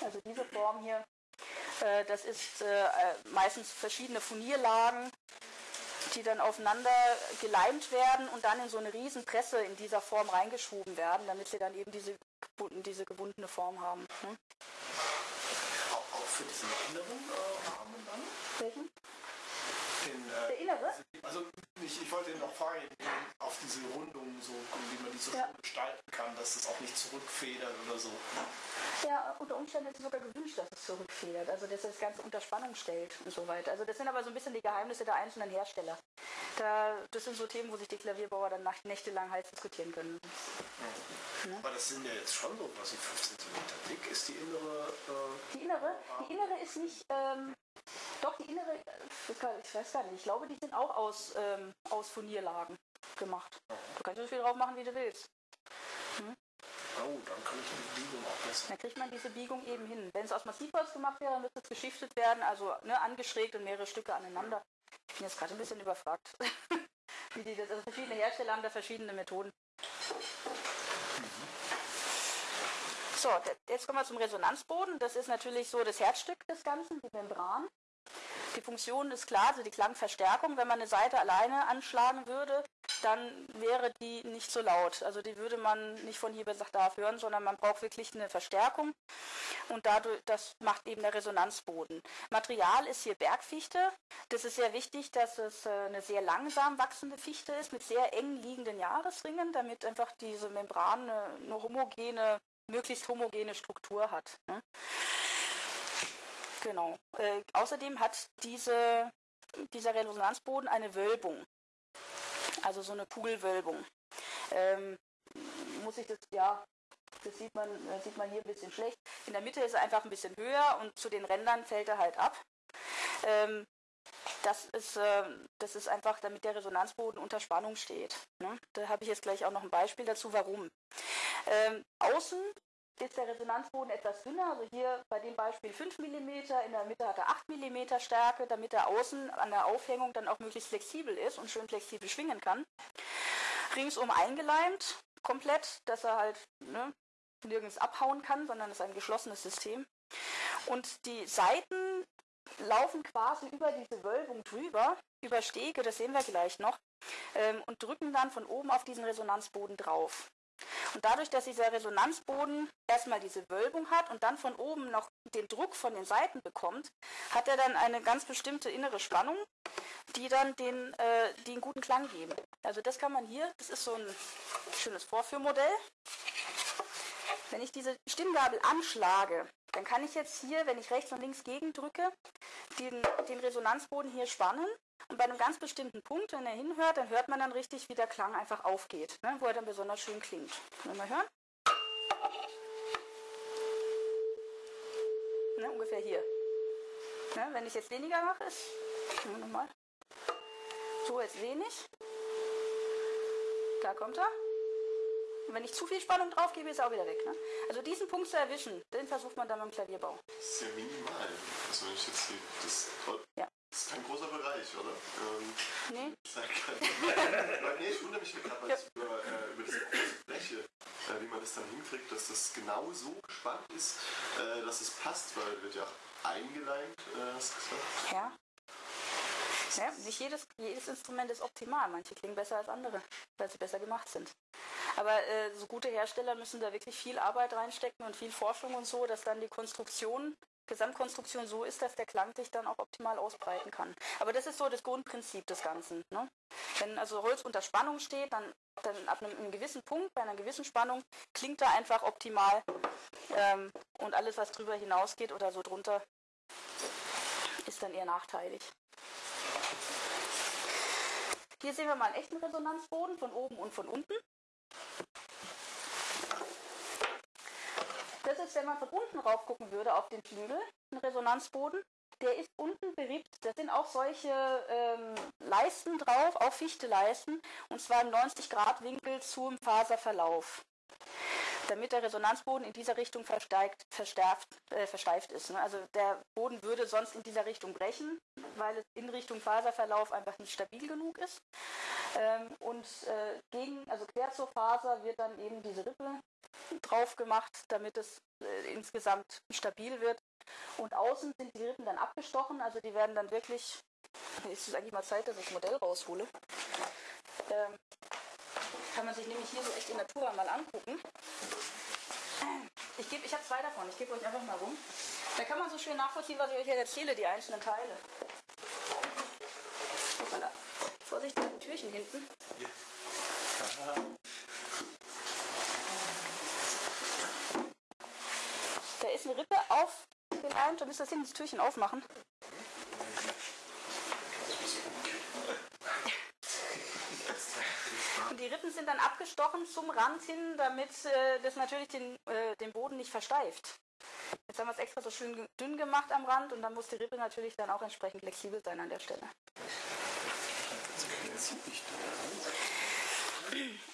also diese Form hier, äh, das ist äh, meistens verschiedene Furnierlagen, die dann aufeinander geleimt werden und dann in so eine Riesenpresse in dieser Form reingeschoben werden, damit sie dann eben diese diese gebundene Form haben. Ne? Auch, für diesen inneren äh, Rahmen dann? Welchen? Den, äh, Der innere? Also ich, ich wollte noch fragen, auf diese Rundung, so, wie man die so ja. gestalten kann, dass es auch nicht zurückfedert oder so. Ja, unter Umständen ist es sogar gewünscht, dass es zurückfedert, also dass es das Ganze unter Spannung stellt und so weiter. Also das sind aber so ein bisschen die Geheimnisse der einzelnen Hersteller. Da, das sind so Themen, wo sich die Klavierbauer dann nächtelang heiß diskutieren können. Ja. Ne? Aber das sind ja jetzt schon so quasi 5 cm dick. Ist die innere... Äh, die innere? Die innere ist nicht... Ähm, doch, die innere, ich weiß gar nicht, ich glaube, die sind auch aus, ähm, aus Furnierlagen gemacht. Du kannst so viel drauf machen, wie du willst. Hm? Oh, dann kann ich die Biegung auch besser. Dann kriegt man diese Biegung eben hin. Wenn es aus Massivholz gemacht wäre, dann müsste es geschiftet werden, also ne, angeschrägt und mehrere Stücke aneinander. Ich bin jetzt gerade ein bisschen überfragt. Wie die also verschiedene Hersteller haben da verschiedene Methoden. So, jetzt kommen wir zum Resonanzboden. Das ist natürlich so das Herzstück des Ganzen, die Membran. Die Funktion ist klar, also die Klangverstärkung. Wenn man eine Seite alleine anschlagen würde, dann wäre die nicht so laut. Also die würde man nicht von hier bis nach da hören, sondern man braucht wirklich eine Verstärkung. Und dadurch, das macht eben der Resonanzboden. Material ist hier Bergfichte. Das ist sehr wichtig, dass es äh, eine sehr langsam wachsende Fichte ist mit sehr eng liegenden Jahresringen, damit einfach diese Membran eine, eine homogene, möglichst homogene Struktur hat. Ne? Genau. Äh, außerdem hat diese, dieser Resonanzboden eine Wölbung. Also so eine Kugelwölbung. Ähm, muss ich das, ja, das sieht man, das sieht man hier ein bisschen schlecht. In der Mitte ist er einfach ein bisschen höher und zu den Rändern fällt er halt ab. Ähm, das ist, äh, das ist einfach, damit der Resonanzboden unter Spannung steht. Ne? Da habe ich jetzt gleich auch noch ein Beispiel dazu, warum. Ähm, außen ist der Resonanzboden etwas dünner, also hier bei dem Beispiel 5 mm, in der Mitte hat er 8 mm Stärke, damit er außen an der Aufhängung dann auch möglichst flexibel ist und schön flexibel schwingen kann. Ringsum eingeleimt, komplett, dass er halt ne, nirgends abhauen kann, sondern es ist ein geschlossenes System. Und die Seiten laufen quasi über diese Wölbung drüber, über Stege, das sehen wir gleich noch, ähm, und drücken dann von oben auf diesen Resonanzboden drauf. Und dadurch, dass dieser Resonanzboden erstmal diese Wölbung hat und dann von oben noch den Druck von den Seiten bekommt, hat er dann eine ganz bestimmte innere Spannung, die dann den, äh, den guten Klang geben. Also das kann man hier, das ist so ein schönes Vorführmodell. Wenn ich diese Stimmgabel anschlage, dann kann ich jetzt hier, wenn ich rechts und links gegendrücke, den, den Resonanzboden hier spannen und bei einem ganz bestimmten Punkt, wenn er hinhört, dann hört man dann richtig, wie der Klang einfach aufgeht, ne, wo er dann besonders schön klingt. Können wir mal hören? Ne, ungefähr hier. Ne, wenn ich jetzt weniger mache, ist. Nochmal. So, jetzt wenig. Da kommt er. Und wenn ich zu viel Spannung drauf gebe, ist er auch wieder weg. Ne? Also diesen Punkt zu erwischen, den versucht man dann beim Klavierbau. Das ist ja minimal. Also wenn ich jetzt hier, das ja. Das ist kein großer Bereich, oder? Ähm, nee. nee, ich wundere mich gerade, über, äh, über diese große hinkriegt, dass das genau so gespannt ist, äh, dass es passt, weil wird ja auch eingeleimt, äh, hast du gesagt. Ja. Ja, nicht jedes, jedes Instrument ist optimal. Manche klingen besser als andere, weil sie besser gemacht sind. Aber äh, so gute Hersteller müssen da wirklich viel Arbeit reinstecken und viel Forschung und so, dass dann die Konstruktion, Gesamtkonstruktion so ist, dass der Klang sich dann auch optimal ausbreiten kann. Aber das ist so das Grundprinzip des Ganzen. Ne? Wenn also Holz unter Spannung steht, dann, dann ab einem, einem gewissen Punkt, bei einer gewissen Spannung, klingt er einfach optimal. Ähm, und alles, was drüber hinausgeht oder so drunter, ist dann eher nachteilig. Hier sehen wir mal einen echten Resonanzboden von oben und von unten. Das ist, wenn man von unten rauf gucken würde auf den Flügel, ein Resonanzboden. Der ist unten beriebt. Da sind auch solche ähm, Leisten drauf, auch Fichte-Leisten, und zwar im 90-Grad-Winkel zum Faserverlauf damit der Resonanzboden in dieser Richtung versteift, äh, versteift ist. Ne? Also der Boden würde sonst in dieser Richtung brechen, weil es in Richtung Faserverlauf einfach nicht stabil genug ist. Ähm, und äh, gegen, also quer zur Faser wird dann eben diese Rippe drauf gemacht, damit es äh, insgesamt stabil wird. Und außen sind die Rippen dann abgestochen, also die werden dann wirklich, ist es eigentlich mal Zeit, dass ich das Modell raushole. Ähm, kann man sich nämlich hier so echt in Natura mal angucken. Ich, ich habe zwei davon, ich gebe euch einfach mal rum. Da kann man so schön nachvollziehen, was ich euch jetzt erzähle, die einzelnen Teile. Voilà. Vorsicht mit Türchen hinten. Ja. Da ist eine Rippe auf den einen, da müsst ihr das hinten das Türchen aufmachen. Die Rippen sind dann abgestochen zum Rand hin, damit äh, das natürlich den, äh, den Boden nicht versteift. Jetzt haben wir es extra so schön dünn gemacht am Rand und dann muss die Rippe natürlich dann auch entsprechend flexibel sein an der Stelle.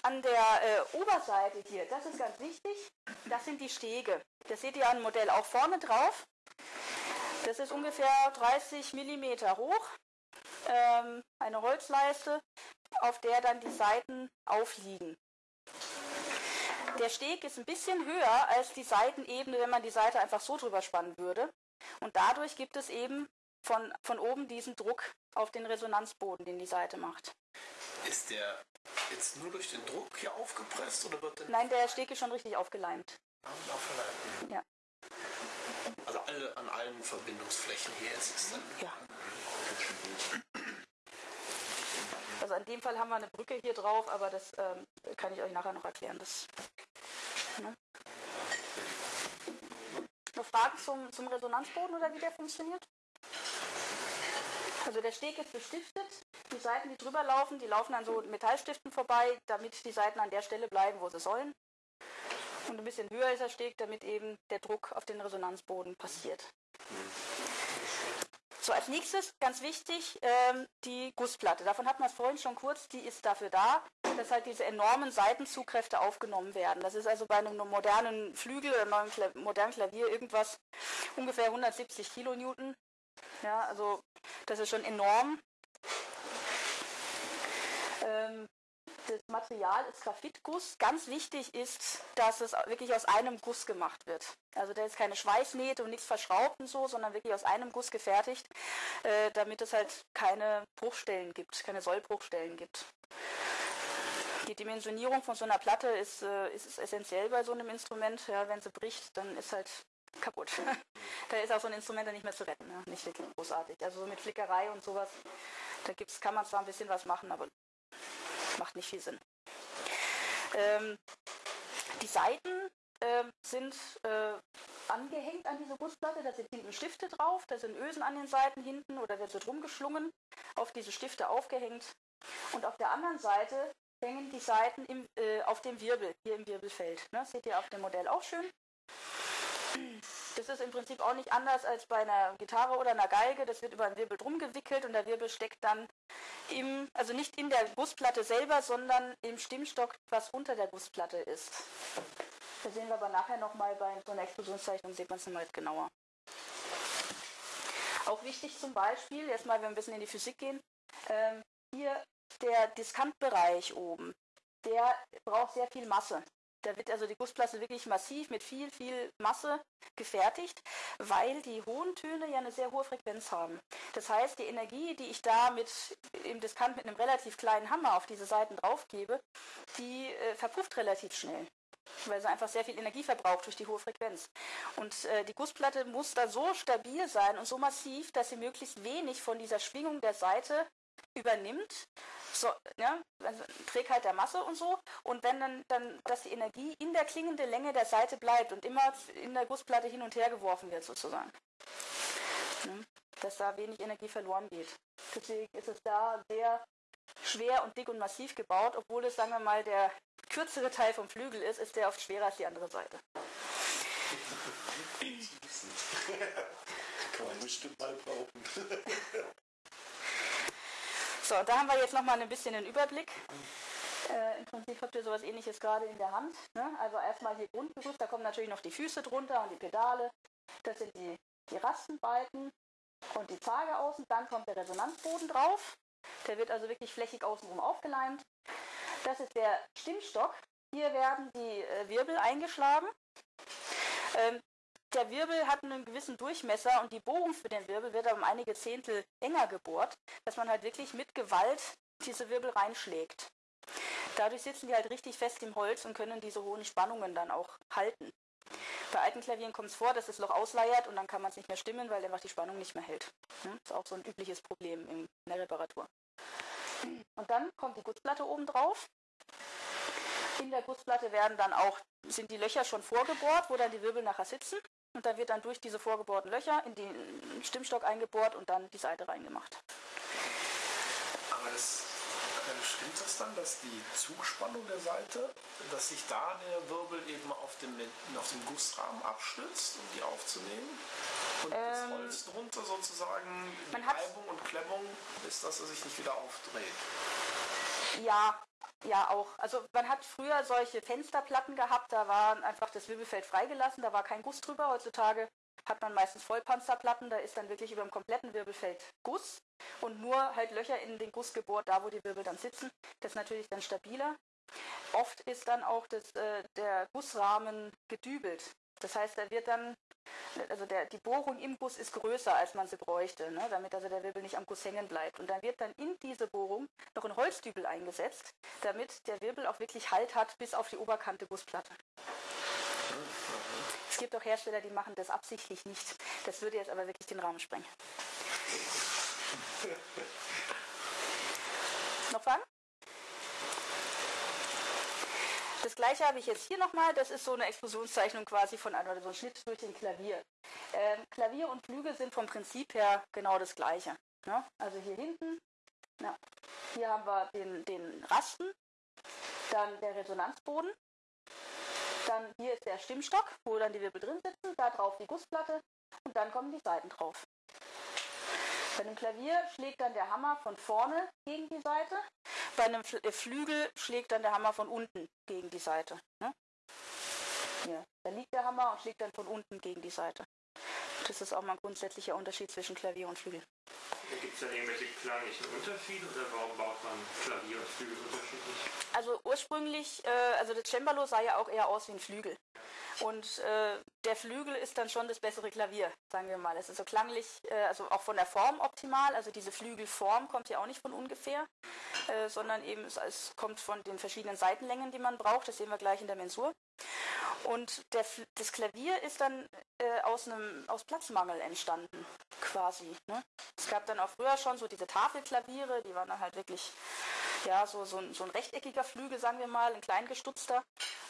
An der äh, Oberseite hier, das ist ganz wichtig, das sind die Stege. Das seht ihr an dem Modell auch vorne drauf. Das ist ungefähr 30 mm hoch. Ähm, eine Holzleiste auf der dann die Seiten aufliegen. Der Steg ist ein bisschen höher als die Seitenebene, wenn man die Seite einfach so drüber spannen würde. Und dadurch gibt es eben von, von oben diesen Druck auf den Resonanzboden, den die Seite macht. Ist der jetzt nur durch den Druck hier aufgepresst oder wird Nein, der Steg ist schon richtig aufgeleimt. Aufgeleimt. Ja. Also alle, an allen Verbindungsflächen hier ist es dann. Ja. Also in dem Fall haben wir eine Brücke hier drauf, aber das ähm, kann ich euch nachher noch erklären. Das, ne? Noch Fragen zum, zum Resonanzboden oder wie der funktioniert? Also der Steg ist bestiftet. Die Seiten, die drüber laufen, die laufen an so Metallstiften vorbei, damit die Seiten an der Stelle bleiben, wo sie sollen. Und ein bisschen höher ist der Steg, damit eben der Druck auf den Resonanzboden passiert. So, als nächstes, ganz wichtig, ähm, die Gussplatte. Davon hatten wir es vorhin schon kurz, die ist dafür da, dass halt diese enormen Seitenzugkräfte aufgenommen werden. Das ist also bei einem modernen Flügel, einem Kla modernen Klavier irgendwas ungefähr 170 Kilonewton. Ja, also das ist schon enorm. Ähm, das Material ist Graphitguss. Ganz wichtig ist, dass es wirklich aus einem Guss gemacht wird. Also da ist keine Schweißnähte und nichts verschraubt und so, sondern wirklich aus einem Guss gefertigt, äh, damit es halt keine Bruchstellen gibt, keine Sollbruchstellen gibt. Die Dimensionierung von so einer Platte ist, äh, ist essentiell bei so einem Instrument. Ja, wenn sie bricht, dann ist halt kaputt. da ist auch so ein Instrument dann nicht mehr zu retten. Ja? Nicht wirklich großartig. Also mit Flickerei und sowas, da gibt's, kann man zwar ein bisschen was machen, aber macht nicht viel Sinn. Ähm, die Seiten äh, sind äh, angehängt an diese Gussplatte, da sind hinten Stifte drauf, da sind Ösen an den Seiten hinten oder wird so drum geschlungen, auf diese Stifte aufgehängt. Und auf der anderen Seite hängen die Seiten im, äh, auf dem Wirbel, hier im Wirbelfeld. Ne? Seht ihr auf dem Modell auch schön. Das ist im Prinzip auch nicht anders als bei einer Gitarre oder einer Geige. Das wird über einen Wirbel drum gewickelt und der Wirbel steckt dann im, also nicht in der Gussplatte selber, sondern im Stimmstock, was unter der Gussplatte ist. Das sehen wir aber nachher nochmal bei so einer Explosionszeichnung, sieht man es nochmal genauer. Auch wichtig zum Beispiel, erstmal, wenn wir ein bisschen in die Physik gehen, ähm, hier der Diskantbereich oben, der braucht sehr viel Masse. Da wird also die Gussplatte wirklich massiv mit viel, viel Masse gefertigt, weil die hohen Töne ja eine sehr hohe Frequenz haben. Das heißt, die Energie, die ich da mit im Diskant mit einem relativ kleinen Hammer auf diese Seiten drauf gebe, die äh, verpufft relativ schnell weil sie einfach sehr viel Energie verbraucht durch die hohe Frequenz. Und äh, die Gussplatte muss da so stabil sein und so massiv, dass sie möglichst wenig von dieser Schwingung der Seite übernimmt, so, ja, also Trägheit der Masse und so. Und wenn dann, dann, dass die Energie in der klingenden Länge der Seite bleibt und immer in der Gussplatte hin und her geworfen wird sozusagen. Ja, dass da wenig Energie verloren geht. Deswegen ist es da sehr schwer und dick und massiv gebaut, obwohl es, sagen wir mal, der kürzere Teil vom Flügel ist, ist der oft schwerer als die andere Seite. Kann man bestimmt mal brauchen. So, da haben wir jetzt nochmal ein bisschen einen Überblick. Äh, Im Prinzip habt ihr sowas ähnliches gerade in der Hand. Ne? Also erstmal hier Grundgerüst, da kommen natürlich noch die Füße drunter und die Pedale. Das sind die, die Rastenbalken und die Zage außen. Dann kommt der Resonanzboden drauf. Der wird also wirklich flächig außenrum aufgeleimt. Das ist der Stimmstock. Hier werden die äh, Wirbel eingeschlagen. Ähm, der Wirbel hat einen gewissen Durchmesser und die Bohrung für den Wirbel wird um einige Zehntel enger gebohrt, dass man halt wirklich mit Gewalt diese Wirbel reinschlägt. Dadurch sitzen die halt richtig fest im Holz und können diese hohen Spannungen dann auch halten. Bei alten Klavieren kommt es vor, dass das Loch ausleiert und dann kann man es nicht mehr stimmen, weil einfach die Spannung nicht mehr hält. Das ist auch so ein übliches Problem in der Reparatur. Und dann kommt die Gussplatte oben drauf. In der Gussplatte werden dann auch, sind die Löcher schon vorgebohrt, wo dann die Wirbel nachher sitzen. Und dann wird dann durch diese vorgebohrten Löcher in den Stimmstock eingebohrt und dann die Seite reingemacht. Aber das stimmt das dann, dass die Zugspannung der Seite, dass sich da der Wirbel eben auf dem, auf dem Gussrahmen abstützt, um die aufzunehmen? Und ähm, das Holz drunter sozusagen, die Reibung und Klemmung ist, dass er sich nicht wieder aufdreht? Ja, ja auch. Also man hat früher solche Fensterplatten gehabt, da war einfach das Wirbelfeld freigelassen, da war kein Guss drüber. Heutzutage hat man meistens Vollpanzerplatten, da ist dann wirklich über dem kompletten Wirbelfeld Guss und nur halt Löcher in den Guss gebohrt, da wo die Wirbel dann sitzen. Das ist natürlich dann stabiler. Oft ist dann auch das, äh, der Gussrahmen gedübelt. Das heißt, da wird dann, also der, die Bohrung im Guss ist größer, als man sie bräuchte, ne, damit also der Wirbel nicht am Guss hängen bleibt. Und dann wird dann in diese Bohrung noch ein Holzdübel eingesetzt, damit der Wirbel auch wirklich Halt hat bis auf die Oberkante Gussplatte. Es gibt auch Hersteller, die machen das absichtlich nicht. Das würde jetzt aber wirklich den Rahmen sprengen. Noch Fragen? Das gleiche habe ich jetzt hier nochmal. Das ist so eine Explosionszeichnung quasi von einem, oder so ein Schnitt durch den Klavier. Ähm, Klavier und Flügel sind vom Prinzip her genau das gleiche. Ne? Also hier hinten, na, hier haben wir den, den Rasten, dann der Resonanzboden, dann hier ist der Stimmstock, wo dann die Wirbel drin sitzen, da drauf die Gussplatte und dann kommen die Seiten drauf. Bei einem Klavier schlägt dann der Hammer von vorne gegen die Seite, bei einem äh, Flügel schlägt dann der Hammer von unten gegen die Seite. Ne? Hier. Da liegt der Hammer und schlägt dann von unten gegen die Seite. Das ist auch mal ein grundsätzlicher Unterschied zwischen Klavier und Flügel. Gibt es da irgendwelche klanglichen Unterschiede oder warum baut man Klavier und Flügel unterschiedlich? Also ursprünglich, äh, also das Cembalo sah ja auch eher aus wie ein Flügel. Und äh, der Flügel ist dann schon das bessere Klavier, sagen wir mal. Es ist so klanglich, äh, also auch von der Form optimal. Also diese Flügelform kommt ja auch nicht von ungefähr, äh, sondern eben es, es, kommt von den verschiedenen Seitenlängen, die man braucht. Das sehen wir gleich in der Mensur. Und der, das Klavier ist dann äh, aus, einem, aus Platzmangel entstanden, quasi. Ne? Es gab dann auch früher schon so diese Tafelklaviere, die waren dann halt wirklich ja, so, so, ein, so ein rechteckiger Flügel, sagen wir mal, ein kleingestutzter.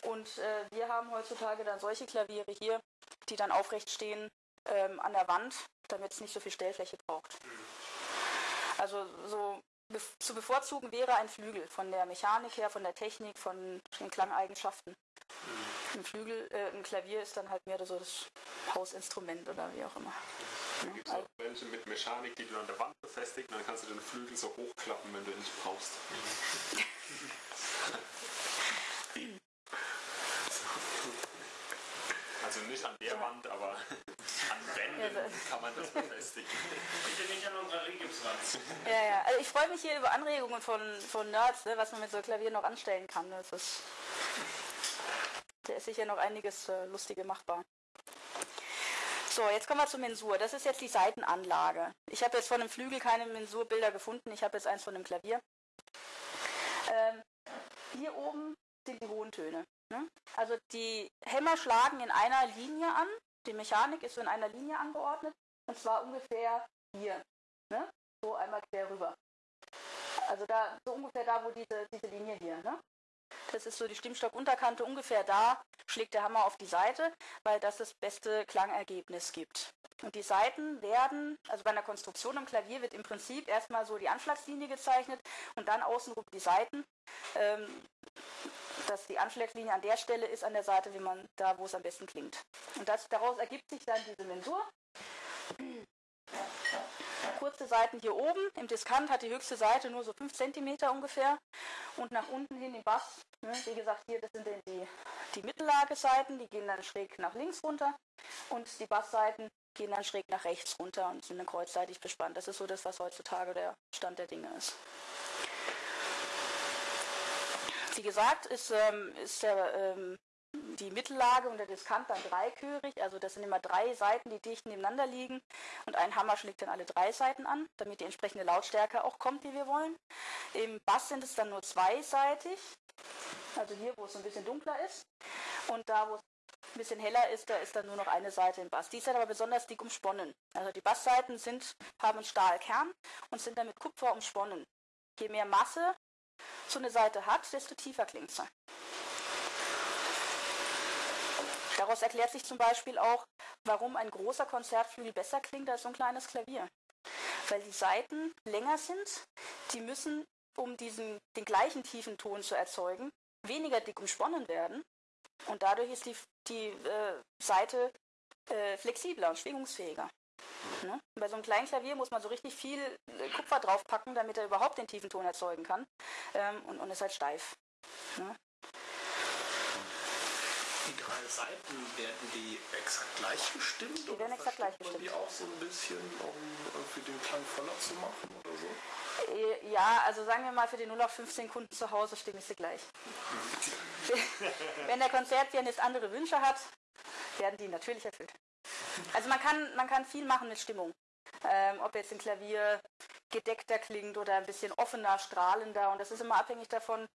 Und äh, wir haben heutzutage dann solche Klaviere hier, die dann aufrecht stehen ähm, an der Wand, damit es nicht so viel Stellfläche braucht. Also so be zu bevorzugen wäre ein Flügel von der Mechanik her, von der Technik, von den Klangeigenschaften. Ein Flügel, äh, ein Klavier ist dann halt mehr so das Hausinstrument oder wie auch immer. Da gibt es auch welche mit Mechanik, die du an der Wand befestigst und dann kannst du den Flügel so hochklappen, wenn du ihn nicht brauchst. also nicht an der Wand, aber an Wänden kann man das befestigen. Bitte nicht an unserer Regipswand. Ja, ja. Also ich freue mich hier über Anregungen von, von Nerds, ne, was man mit so Klavier noch anstellen kann. Das ist Da ist sicher noch einiges äh, Lustige machbar. So, jetzt kommen wir zur Mensur. Das ist jetzt die Seitenanlage. Ich habe jetzt von dem Flügel keine Mensurbilder gefunden. Ich habe jetzt eins von dem Klavier. Ähm, hier oben sind die hohen Töne. Ne? Also die Hämmer schlagen in einer Linie an. Die Mechanik ist so in einer Linie angeordnet. Und zwar ungefähr hier. Ne? So einmal quer rüber. Also da, so ungefähr da, wo diese, diese Linie hier, ne? Das ist so die Stimmstockunterkante ungefähr da, schlägt der Hammer auf die Seite, weil das das beste Klangergebnis gibt. Und die Seiten werden, also bei einer Konstruktion am Klavier wird im Prinzip erstmal so die Anschlagslinie gezeichnet und dann außenrum die Seiten. Ähm, dass die Anschlagslinie an der Stelle ist an der Seite, wie man da, wo es am besten klingt. Und das, daraus ergibt sich dann diese Mensur kurze Seiten hier oben. Im Diskant hat die höchste Seite nur so 5 cm ungefähr. Und nach unten hin im Bass, ne, wie gesagt, hier, das sind dann die, die Mittellageseiten, die gehen dann schräg nach links runter. Und die Bassseiten gehen dann schräg nach rechts runter und sind dann kreuzseitig bespannt. Das ist so das, was heutzutage der Stand der Dinge ist. Wie gesagt, ist, ähm, ist der ähm, die Mittellage und der Diskant dann dreichörig, also das sind immer drei Seiten, die dicht nebeneinander liegen und ein Hammer schlägt dann alle drei Seiten an, damit die entsprechende Lautstärke auch kommt, die wir wollen. Im Bass sind es dann nur zweiseitig, also hier, wo es ein bisschen dunkler ist und da, wo es ein bisschen heller ist, da ist dann nur noch eine Seite im Bass. Die ist dann aber besonders dick umsponnen. Also die Bassseiten sind, haben einen Stahlkern und sind dann mit Kupfer umsponnen. Je mehr Masse so eine Seite hat, desto tiefer klingt sie. Daraus erklärt sich zum Beispiel auch, warum ein großer Konzertflügel besser klingt als so ein kleines Klavier. Weil die Saiten länger sind, die müssen, um diesen, den gleichen tiefen Ton zu erzeugen, weniger dick umsponnen werden. Und dadurch ist die, die äh, Seite äh, flexibler und schwingungsfähiger. Ne? Bei so einem kleinen Klavier muss man so richtig viel äh, Kupfer draufpacken, damit er überhaupt den tiefen Ton erzeugen kann. Ähm, und, und ist halt steif. Ne? Die drei Seiten, werden die exakt gleich gestimmt? Die werden exakt gleich gestimmt. die auch so ein bisschen, um irgendwie den Klang voller zu machen oder so? Äh, ja, also sagen wir mal, für die 0 auf 15 Kunden zu Hause stimmen ich sie gleich. Wenn der Konzertpianist andere Wünsche hat, werden die natürlich erfüllt. Also man kann, man kann viel machen mit Stimmung. Ähm, ob jetzt ein Klavier gedeckter klingt oder ein bisschen offener, strahlender. Und das ist immer abhängig davon,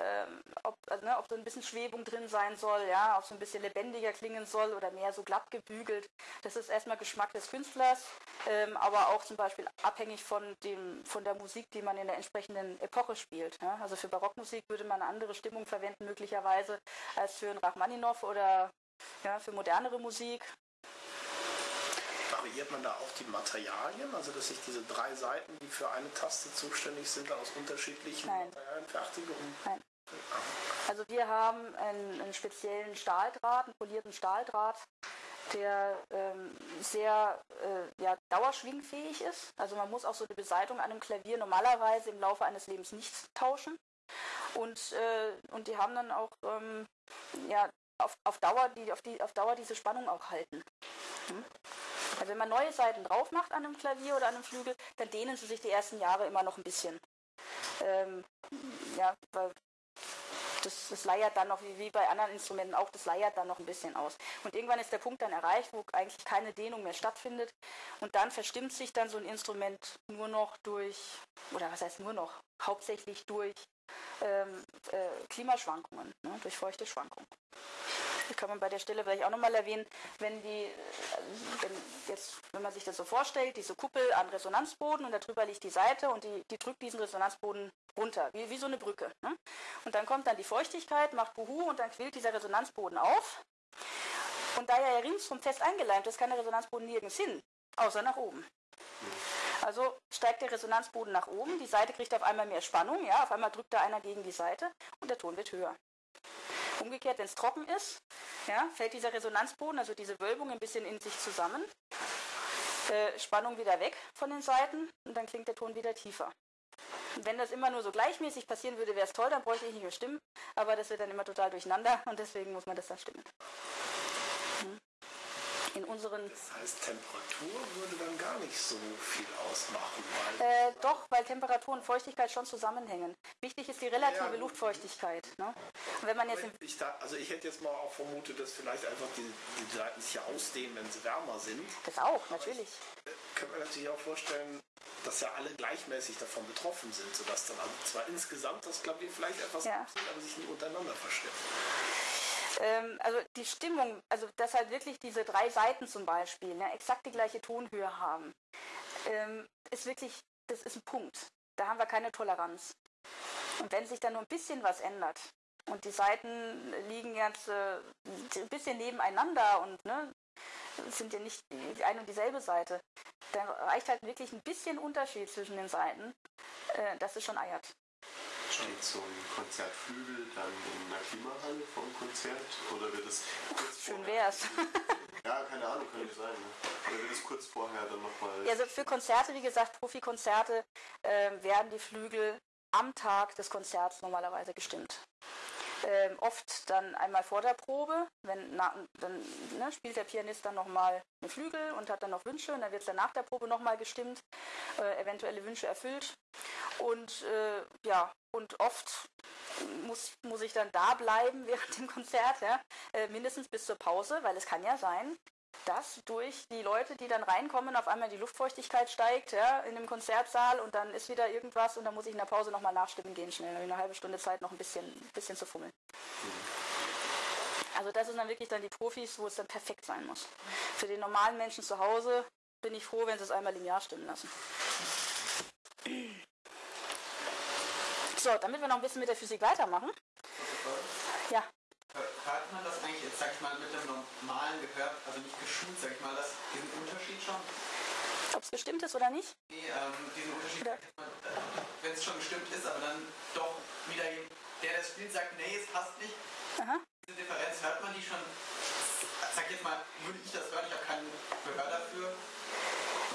ähm, ob, also, ne, ob so ein bisschen Schwebung drin sein soll, ja, ob so ein bisschen lebendiger klingen soll oder mehr so glatt gebügelt. Das ist erstmal Geschmack des Künstlers, ähm, aber auch zum Beispiel abhängig von, dem, von der Musik, die man in der entsprechenden Epoche spielt. Ja. Also für Barockmusik würde man eine andere Stimmung verwenden möglicherweise als für einen Rachmaninow oder ja, für modernere Musik variiert man da auch die Materialien? Also dass ich diese drei Seiten, die für eine Taste zuständig sind, aus unterschiedlichen Nein. Materialien fertige? Nein. Also wir haben einen, einen, speziellen Stahldraht, einen polierten Stahldraht, der ähm, sehr äh, ja, dauerschwingfähig ist. Also man muss auch so eine Beseitung an einem Klavier normalerweise im Laufe eines Lebens nicht tauschen. Und, äh, und die haben dann auch ähm, ja, auf, auf, Dauer die, auf, die, auf Dauer diese Spannung auch halten. Hm? Also wenn man neue Seiten drauf macht an einem Klavier oder an einem Flügel, dann dehnen sie sich die ersten Jahre immer noch ein bisschen. Ähm, ja, weil das, das leiert dann noch, wie, wie bei anderen Instrumenten auch, das leiert dann noch ein bisschen aus. Und irgendwann ist der Punkt dann erreicht, wo eigentlich keine Dehnung mehr stattfindet. Und dann verstimmt sich dann so ein Instrument nur noch durch, oder was heißt nur noch, hauptsächlich durch ähm, äh, Klimaschwankungen, ne, durch feuchte Schwankungen kann man bei der Stelle vielleicht auch nochmal erwähnen, wenn die, wenn jetzt, wenn man sich das so vorstellt, diese Kuppel an Resonanzboden und darüber liegt die Seite und die, die drückt diesen Resonanzboden runter, wie, wie so eine Brücke. Ne? Und dann kommt dann die Feuchtigkeit, macht Buhu und dann quillt dieser Resonanzboden auf. Und da ja ringsum fest eingeleimt ist, kann der Resonanzboden nirgends hin, außer nach oben. Also steigt der Resonanzboden nach oben, die Seite kriegt auf einmal mehr Spannung, ja, auf einmal drückt da einer gegen die Seite und der Ton wird höher. Umgekehrt, wenn es trocken ist, ja, fällt dieser Resonanzboden, also diese Wölbung, ein bisschen in sich zusammen. Äh, Spannung wieder weg von den Seiten und dann klingt der Ton wieder tiefer. Und wenn das immer nur so gleichmäßig passieren würde, wäre es toll, dann bräuchte ich nicht mehr stimmen, aber das wird dann immer total durcheinander und deswegen muss man das dann stimmen. In unseren Das heißt, Temperatur würde dann gar nicht so viel ausmachen, weil Äh, doch, weil Temperatur und Feuchtigkeit schon zusammenhängen. Wichtig ist die relative Ja. Luftfeuchtigkeit. Ne? Wenn man jetzt ich da, also ich hätte jetzt mal auch vermutet, dass vielleicht einfach die, die Seiten sich ja ausdehnen, wenn sie wärmer sind. das auch, natürlich. Äh, Können wir natürlich auch vorstellen, dass ja alle gleichmäßig davon betroffen sind, sodass dann also zwar insgesamt das Klavier vielleicht etwas Ja. abzieht, aber sich nicht untereinander verstimmt. Ähm, also die Stimmung, also dass halt wirklich diese drei Seiten zum Beispiel ne, exakt die gleiche Tonhöhe haben, ähm, ist wirklich, das ist ein Punkt. Da haben wir keine Toleranz. Und wenn sich dann nur ein bisschen was ändert und die Seiten liegen jetzt äh, ein bisschen nebeneinander und ne, sind ja nicht die eine und dieselbe Seite, dann reicht halt wirklich ein bisschen Unterschied zwischen den Seiten, äh, dass es schon eiert. Steht so ein Konzertflügel dann in einer Klimahalle vor dem Konzert? Oder wird es kurz Schön wär's. Ja, keine Ahnung, könnte sein. Ne? Oder wird es kurz vorher dann nochmal. Ja, also für Konzerte, wie gesagt, Profikonzerte, äh, werden die Flügel am Tag des Konzerts normalerweise gestimmt. Ähm, oft dann einmal vor der Probe, wenn na, dann ne, spielt der Pianist dann nochmal einen Flügel und hat dann noch Wünsche und dann wird es dann nach der Probe nochmal gestimmt, äh, eventuelle Wünsche erfüllt. Und äh, ja, und oft muss, muss ich dann da bleiben während dem Konzert, ja, äh, mindestens bis zur Pause, weil es kann ja sein, dass durch die Leute, die dann reinkommen, auf einmal die Luftfeuchtigkeit steigt, ja, in dem Konzertsaal und dann ist wieder irgendwas und dann muss ich in der Pause nochmal nachstimmen gehen schnell. Eine halbe Stunde Zeit, noch ein bisschen, ein bisschen zu fummeln. Also das sind dann wirklich dann die Profis, wo es dann perfekt sein muss. Für den normalen Menschen zu Hause bin ich froh, wenn sie es einmal Jahr stimmen lassen. So, damit wir noch ein bisschen mit der Physik weitermachen. Ja, Hört man das eigentlich jetzt, sag ich mal, mit dem normalen Gehör, also nicht geschult, sag ich mal, das, diesen Unterschied schon? ob es bestimmt ist oder nicht. Nee, ähm, diesen Unterschied, Ja. wenn es schon gestimmt ist, aber dann doch wieder der, der das spielt, sagt, nee, es passt nicht. Aha. Diese Differenz hört man die schon, sag jetzt mal, würde ich das hören, ich habe kein Gehör dafür.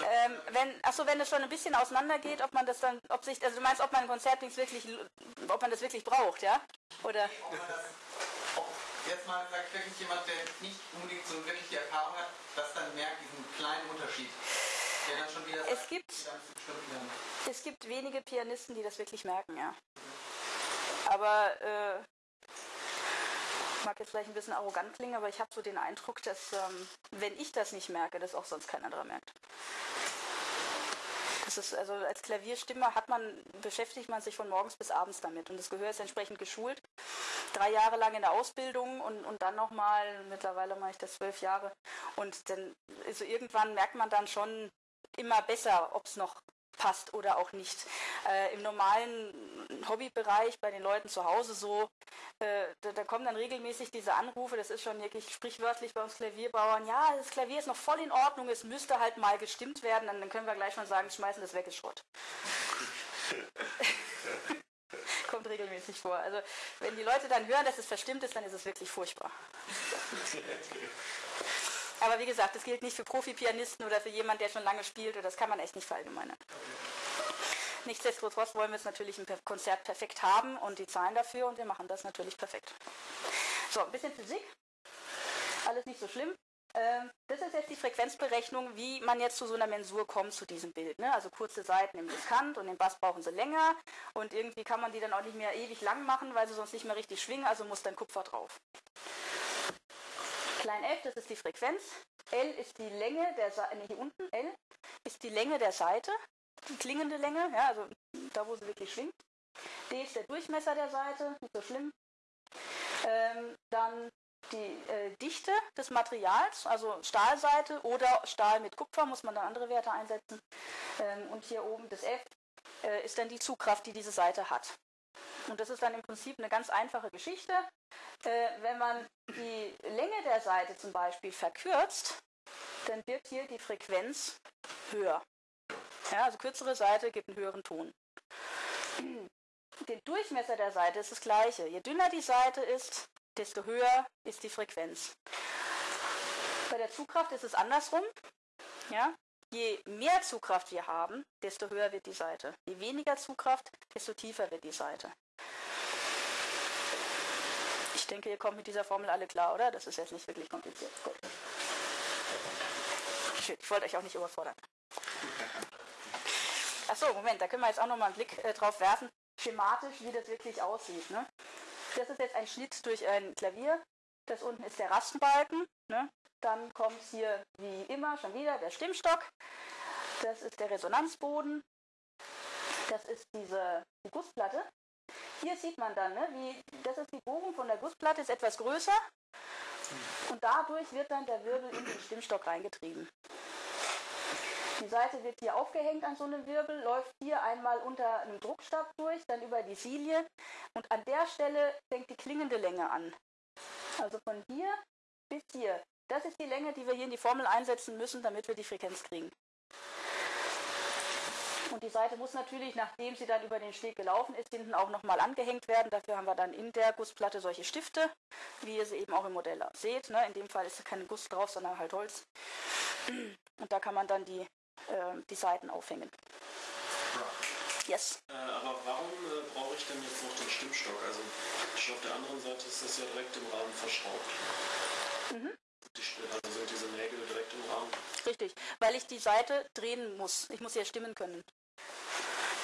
Ähm, wenn, achso, wenn es schon ein bisschen auseinander geht, ob man das dann, ob sich, also du meinst, ob man ein Konzertdings wirklich, ob man das wirklich braucht, ja? Oder, Ob man das, ob jetzt mal sagt wirklich jemand, der nicht unbedingt so wirklich die Erfahrung hat, das dann merkt, diesen kleinen Unterschied. Der dann schon wieder Es sagt, gibt- es gibt wenige Pianisten, die das wirklich merken, ja. Aber, äh, mag jetzt vielleicht ein bisschen arrogant klingen, aber ich habe so den Eindruck, dass, ähm, wenn ich das nicht merke, das auch sonst kein anderer merkt. Das ist, also als Klavierstimmer hat man, beschäftigt man sich von morgens bis abends damit und das Gehör ist entsprechend geschult. Drei Jahre lang in der Ausbildung und, und dann nochmal, mittlerweile mache ich das zwölf Jahre und dann, also irgendwann merkt man dann schon immer besser, ob es noch passt oder auch nicht. Äh, Im normalen Hobbybereich bei den Leuten zu Hause so, äh, da, da kommen dann regelmäßig diese Anrufe, das ist schon wirklich sprichwörtlich bei uns Klavierbauern, ja, das Klavier ist noch voll in Ordnung, es müsste halt mal gestimmt werden, dann, dann können wir gleich mal sagen, schmeißen das weg, ist Schrott. Kommt regelmäßig vor. Also wenn die Leute dann hören, dass es verstimmt ist, dann ist es wirklich furchtbar. Aber wie gesagt, das gilt nicht für Profi-Pianisten oder für jemanden, der schon lange spielt, oder das kann man echt nicht verallgemeinern. Nichtsdestotrotz wollen wir es natürlich im Konzert perfekt haben und die zahlen dafür und wir machen das natürlich perfekt. So, ein bisschen Physik. Alles nicht so schlimm. Ähm, das ist jetzt die Frequenzberechnung, wie man jetzt zu so einer Mensur kommt zu diesem Bild. Ne? Also kurze Seiten im Diskant und im Bass brauchen sie länger und irgendwie kann man die dann auch nicht mehr ewig lang machen, weil sie sonst nicht mehr richtig schwingen, also muss dann Kupfer drauf. Klein f, das ist die Frequenz. L ist die Länge der Seite, hier unten, L ist die Länge der Seite, die klingende Länge, ja, also da, wo sie wirklich schwingt. D ist der Durchmesser der Seite, nicht so schlimm. Ähm, dann die äh, Dichte des Materials, also Stahlseite oder Stahl mit Kupfer, muss man dann andere Werte einsetzen. Ähm, und hier oben das F äh, ist dann die Zugkraft, die diese Seite hat. Und das ist dann im Prinzip eine ganz einfache Geschichte. Äh, wenn man die Länge der Seite zum Beispiel verkürzt, dann wird hier die Frequenz höher. Ja, also kürzere Seite gibt einen höheren Ton. Den Durchmesser der Seite ist das gleiche. Je dünner die Seite ist, desto höher ist die Frequenz. Bei der Zugkraft ist es andersrum. Ja? Je mehr Zugkraft wir haben, desto höher wird die Seite. Je weniger Zugkraft, desto tiefer wird die Seite. Ich denke, ihr kommt mit dieser Formel alle klar, oder? Das ist jetzt nicht wirklich kompliziert. Gut. Schön, ich wollte euch auch nicht überfordern. Achso, Moment, da können wir jetzt auch nochmal einen Blick äh, drauf werfen, schematisch, wie das wirklich aussieht. Ne? Das ist jetzt ein Schnitt durch ein Klavier. Das unten ist der Rastenbalken. Ne? Dann kommt hier wie immer schon wieder der Stimmstock. Das ist der Resonanzboden. Das ist diese die Gussplatte. Hier sieht man dann, ne, wie, das ist die Bogen von der Gussplatte, ist etwas größer. Und dadurch wird dann der Wirbel in den Stimmstock reingetrieben. Die Seite wird hier aufgehängt an so einem Wirbel, läuft hier einmal unter einem Druckstab durch, dann über die Silie und an der Stelle fängt die klingende Länge an. Also von hier bis hier. Das ist die Länge, die wir hier in die Formel einsetzen müssen, damit wir die Frequenz kriegen. Und die Seite muss natürlich, nachdem sie dann über den Steg gelaufen ist, hinten auch nochmal angehängt werden. Dafür haben wir dann in der Gussplatte solche Stifte, wie ihr sie eben auch im Modell seht. Ne? In dem Fall ist kein Guss drauf, sondern halt Holz. Und da kann man dann die, äh, die Seiten aufhängen. Yes. Äh, aber warum äh, brauche ich denn jetzt noch den Stimmstock? Also auf der anderen Seite ist das ja direkt im Rahmen verschraubt. Mhm. Also sind diese Nägel direkt im Rahmen. Richtig, weil ich die Seite drehen muss. Ich muss ja stimmen können.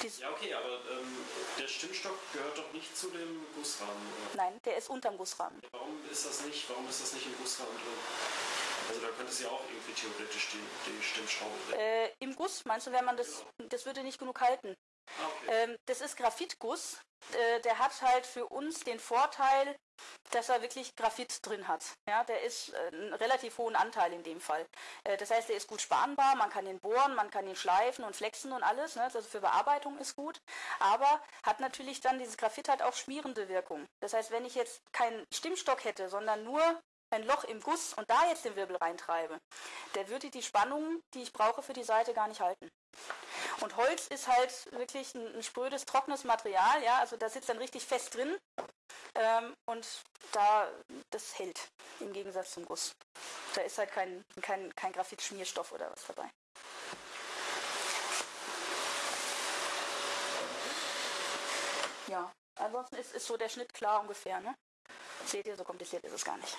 Dies Ja, okay, aber ähm, der Stimmstock gehört doch nicht zu dem Gussrahmen. Oder? Nein, der ist unterm Gussrahmen. Warum ist das nicht, warum ist das nicht im Gussrahmen drin? Also da könnte es ja auch irgendwie theoretisch die, die Stimmschraube. Äh, Im Guss, meinst du, wenn man das, das würde nicht genug halten? Okay. Ähm, das ist Graphitguss. Äh, der hat halt für uns den Vorteil, dass er wirklich Graphit drin hat. Ja, der ist äh, einen relativ hohen Anteil in dem Fall. Äh, das heißt, der ist gut spanbar, man kann ihn bohren, man kann ihn schleifen und flexen und alles. Ne? Also für Bearbeitung ist gut. Aber hat natürlich dann, dieses Graphit hat auch schmierende Wirkung. Das heißt, wenn ich jetzt keinen Stimmstock hätte, sondern nur ein Loch im Guss und da jetzt den Wirbel reintreibe, der würde die Spannung, die ich brauche für die Seite, gar nicht halten. Und Holz ist halt wirklich ein, ein sprödes, trockenes Material, ja, also da sitzt dann richtig fest drin ähm, und da, das hält im Gegensatz zum Guss. Da ist halt kein, kein, kein Graphitschmierstoff oder was dabei. Ja, ansonsten ist, ist so der Schnitt klar ungefähr, ne? Seht ihr, so kompliziert ist es gar nicht.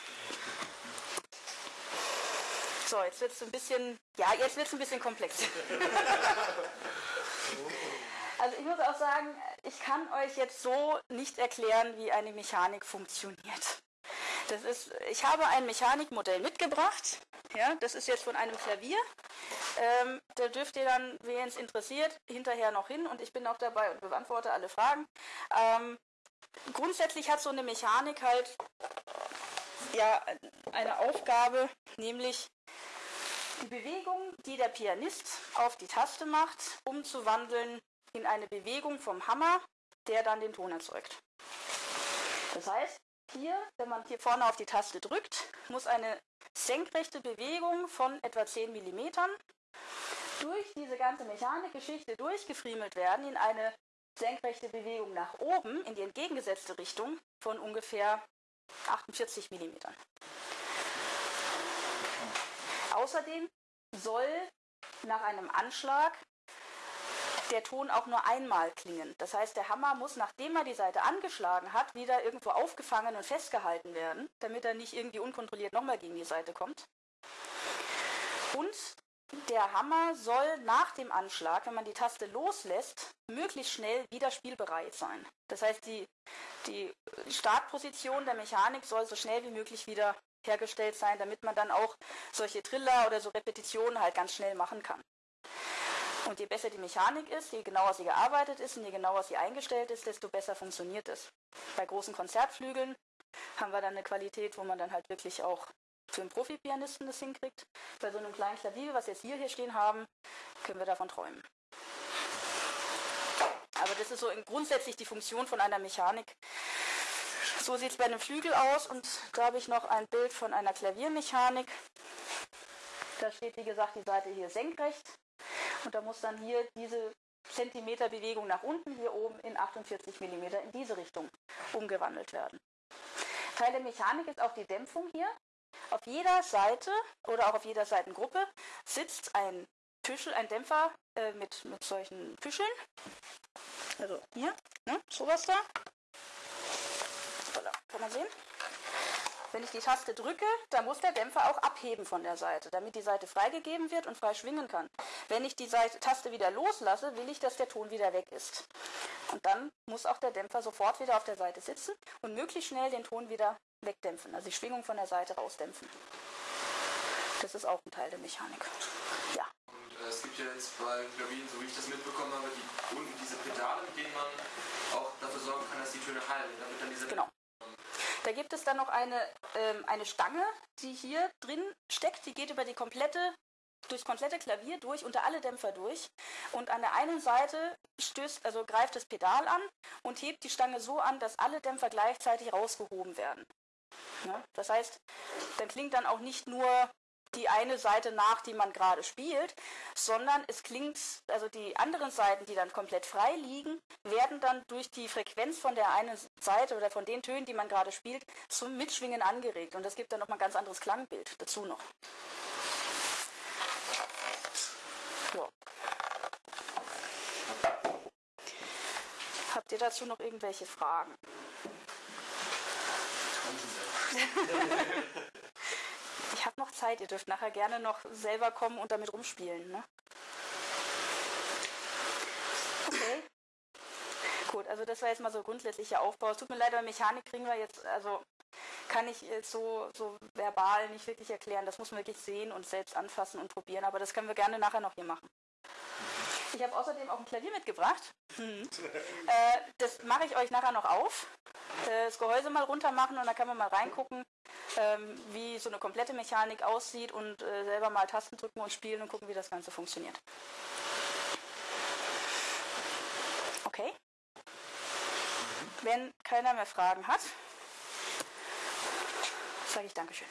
So, jetzt wird es ein bisschen, ja, jetzt wird es ein bisschen komplex. also ich muss auch sagen, ich kann euch jetzt so nicht erklären, wie eine Mechanik funktioniert. Das ist, ich habe ein Mechanikmodell mitgebracht. Ja, das ist jetzt von einem Klavier. Ähm, da dürft ihr dann, wen es interessiert, hinterher noch hin und ich bin auch dabei und beantworte alle Fragen. Ähm, grundsätzlich hat so eine Mechanik halt ja eine Aufgabe, nämlich die Bewegung, die der Pianist auf die Taste macht, umzuwandeln in eine Bewegung vom Hammer, der dann den Ton erzeugt. Das heißt, hier, wenn man hier vorne auf die Taste drückt, muss eine senkrechte Bewegung von etwa 10 mm durch diese ganze Mechanikgeschichte durchgefriemelt werden in eine senkrechte Bewegung nach oben in die entgegengesetzte Richtung von ungefähr 48 mm. Außerdem soll nach einem Anschlag der Ton auch nur einmal klingen. Das heißt, der Hammer muss, nachdem er die Seite angeschlagen hat, wieder irgendwo aufgefangen und festgehalten werden, damit er nicht irgendwie unkontrolliert nochmal gegen die Seite kommt. Und der Hammer soll nach dem Anschlag, wenn man die Taste loslässt, möglichst schnell wieder spielbereit sein. Das heißt, die, die Startposition der Mechanik soll so schnell wie möglich wieder hergestellt sein, damit man dann auch solche Triller oder so Repetitionen halt ganz schnell machen kann. Und je besser die Mechanik ist, je genauer sie gearbeitet ist und je genauer sie eingestellt ist, desto besser funktioniert es. Bei großen Konzertflügeln haben wir dann eine Qualität, wo man dann halt wirklich auch für einen Profi-Pianisten das hinkriegt. Bei so einem kleinen Klavier, was jetzt hier, hier stehen haben, können wir davon träumen. Aber das ist so grundsätzlich die Funktion von einer Mechanik. So sieht es bei einem Flügel aus und da habe ich noch ein Bild von einer Klaviermechanik. Da steht, wie gesagt, die Seite hier senkrecht und da muss dann hier diese Zentimeterbewegung nach unten, hier oben in 48 mm in diese Richtung umgewandelt werden. Teil der Mechanik ist auch die Dämpfung hier. Auf jeder Seite oder auch auf jeder Seitengruppe sitzt ein Tüschel, ein Dämpfer äh, mit, mit solchen Tüscheln. Also hier, ne, sowas da. Voilà, kann man sehen. Wenn ich die Taste drücke, dann muss der Dämpfer auch abheben von der Seite, damit die Seite freigegeben wird und frei schwingen kann. Wenn ich die Seite, Taste wieder loslasse, will ich, dass der Ton wieder weg ist. Und dann muss auch der Dämpfer sofort wieder auf der Seite sitzen und möglichst schnell den Ton wieder wegdämpfen, also die Schwingung von der Seite rausdämpfen. Das ist auch ein Teil der Mechanik. Ja. Und äh, es gibt ja jetzt bei Klavieren, so wie ich das mitbekommen habe, die, unten diese Pedale, mit denen man auch dafür sorgen kann, dass die Töne hallen. Damit dann diese Genau. Da gibt es dann noch eine, ähm, eine Stange, die hier drin steckt. Die geht über die komplette, durchs komplette Klavier durch, unter alle Dämpfer durch. Und an der einen Seite stößt, also greift das Pedal an und hebt die Stange so an, dass alle Dämpfer gleichzeitig rausgehoben werden. Ja, das heißt, dann klingt dann auch nicht nur die eine Seite nach, die man gerade spielt, sondern es klingt, also die anderen Seiten, die dann komplett frei liegen, werden dann durch die Frequenz von der einen Seite oder von den Tönen, die man gerade spielt, zum Mitschwingen angeregt. Und das gibt dann nochmal ein ganz anderes Klangbild dazu noch. Ja. Habt ihr dazu noch irgendwelche Fragen? Ich habe noch Zeit, ihr dürft nachher gerne noch selber kommen und damit rumspielen. Ne? Okay. Gut, also das war jetzt mal so grundsätzlicher Aufbau. Es tut mir leid, aber Mechanik kriegen wir jetzt, also kann ich jetzt so, so verbal nicht wirklich erklären. Das muss man wirklich sehen und selbst anfassen und probieren. Aber das können wir gerne nachher noch hier machen. Ich habe außerdem auch ein Klavier mitgebracht. Hm. Äh, das mache ich euch nachher noch auf. Äh, das Gehäuse mal runter machen und dann kann man mal reingucken, ähm, wie so eine komplette Mechanik aussieht und äh, selber mal Tasten drücken und spielen und gucken, wie das Ganze funktioniert. Okay? Wenn keiner mehr Fragen hat, sage ich Dankeschön.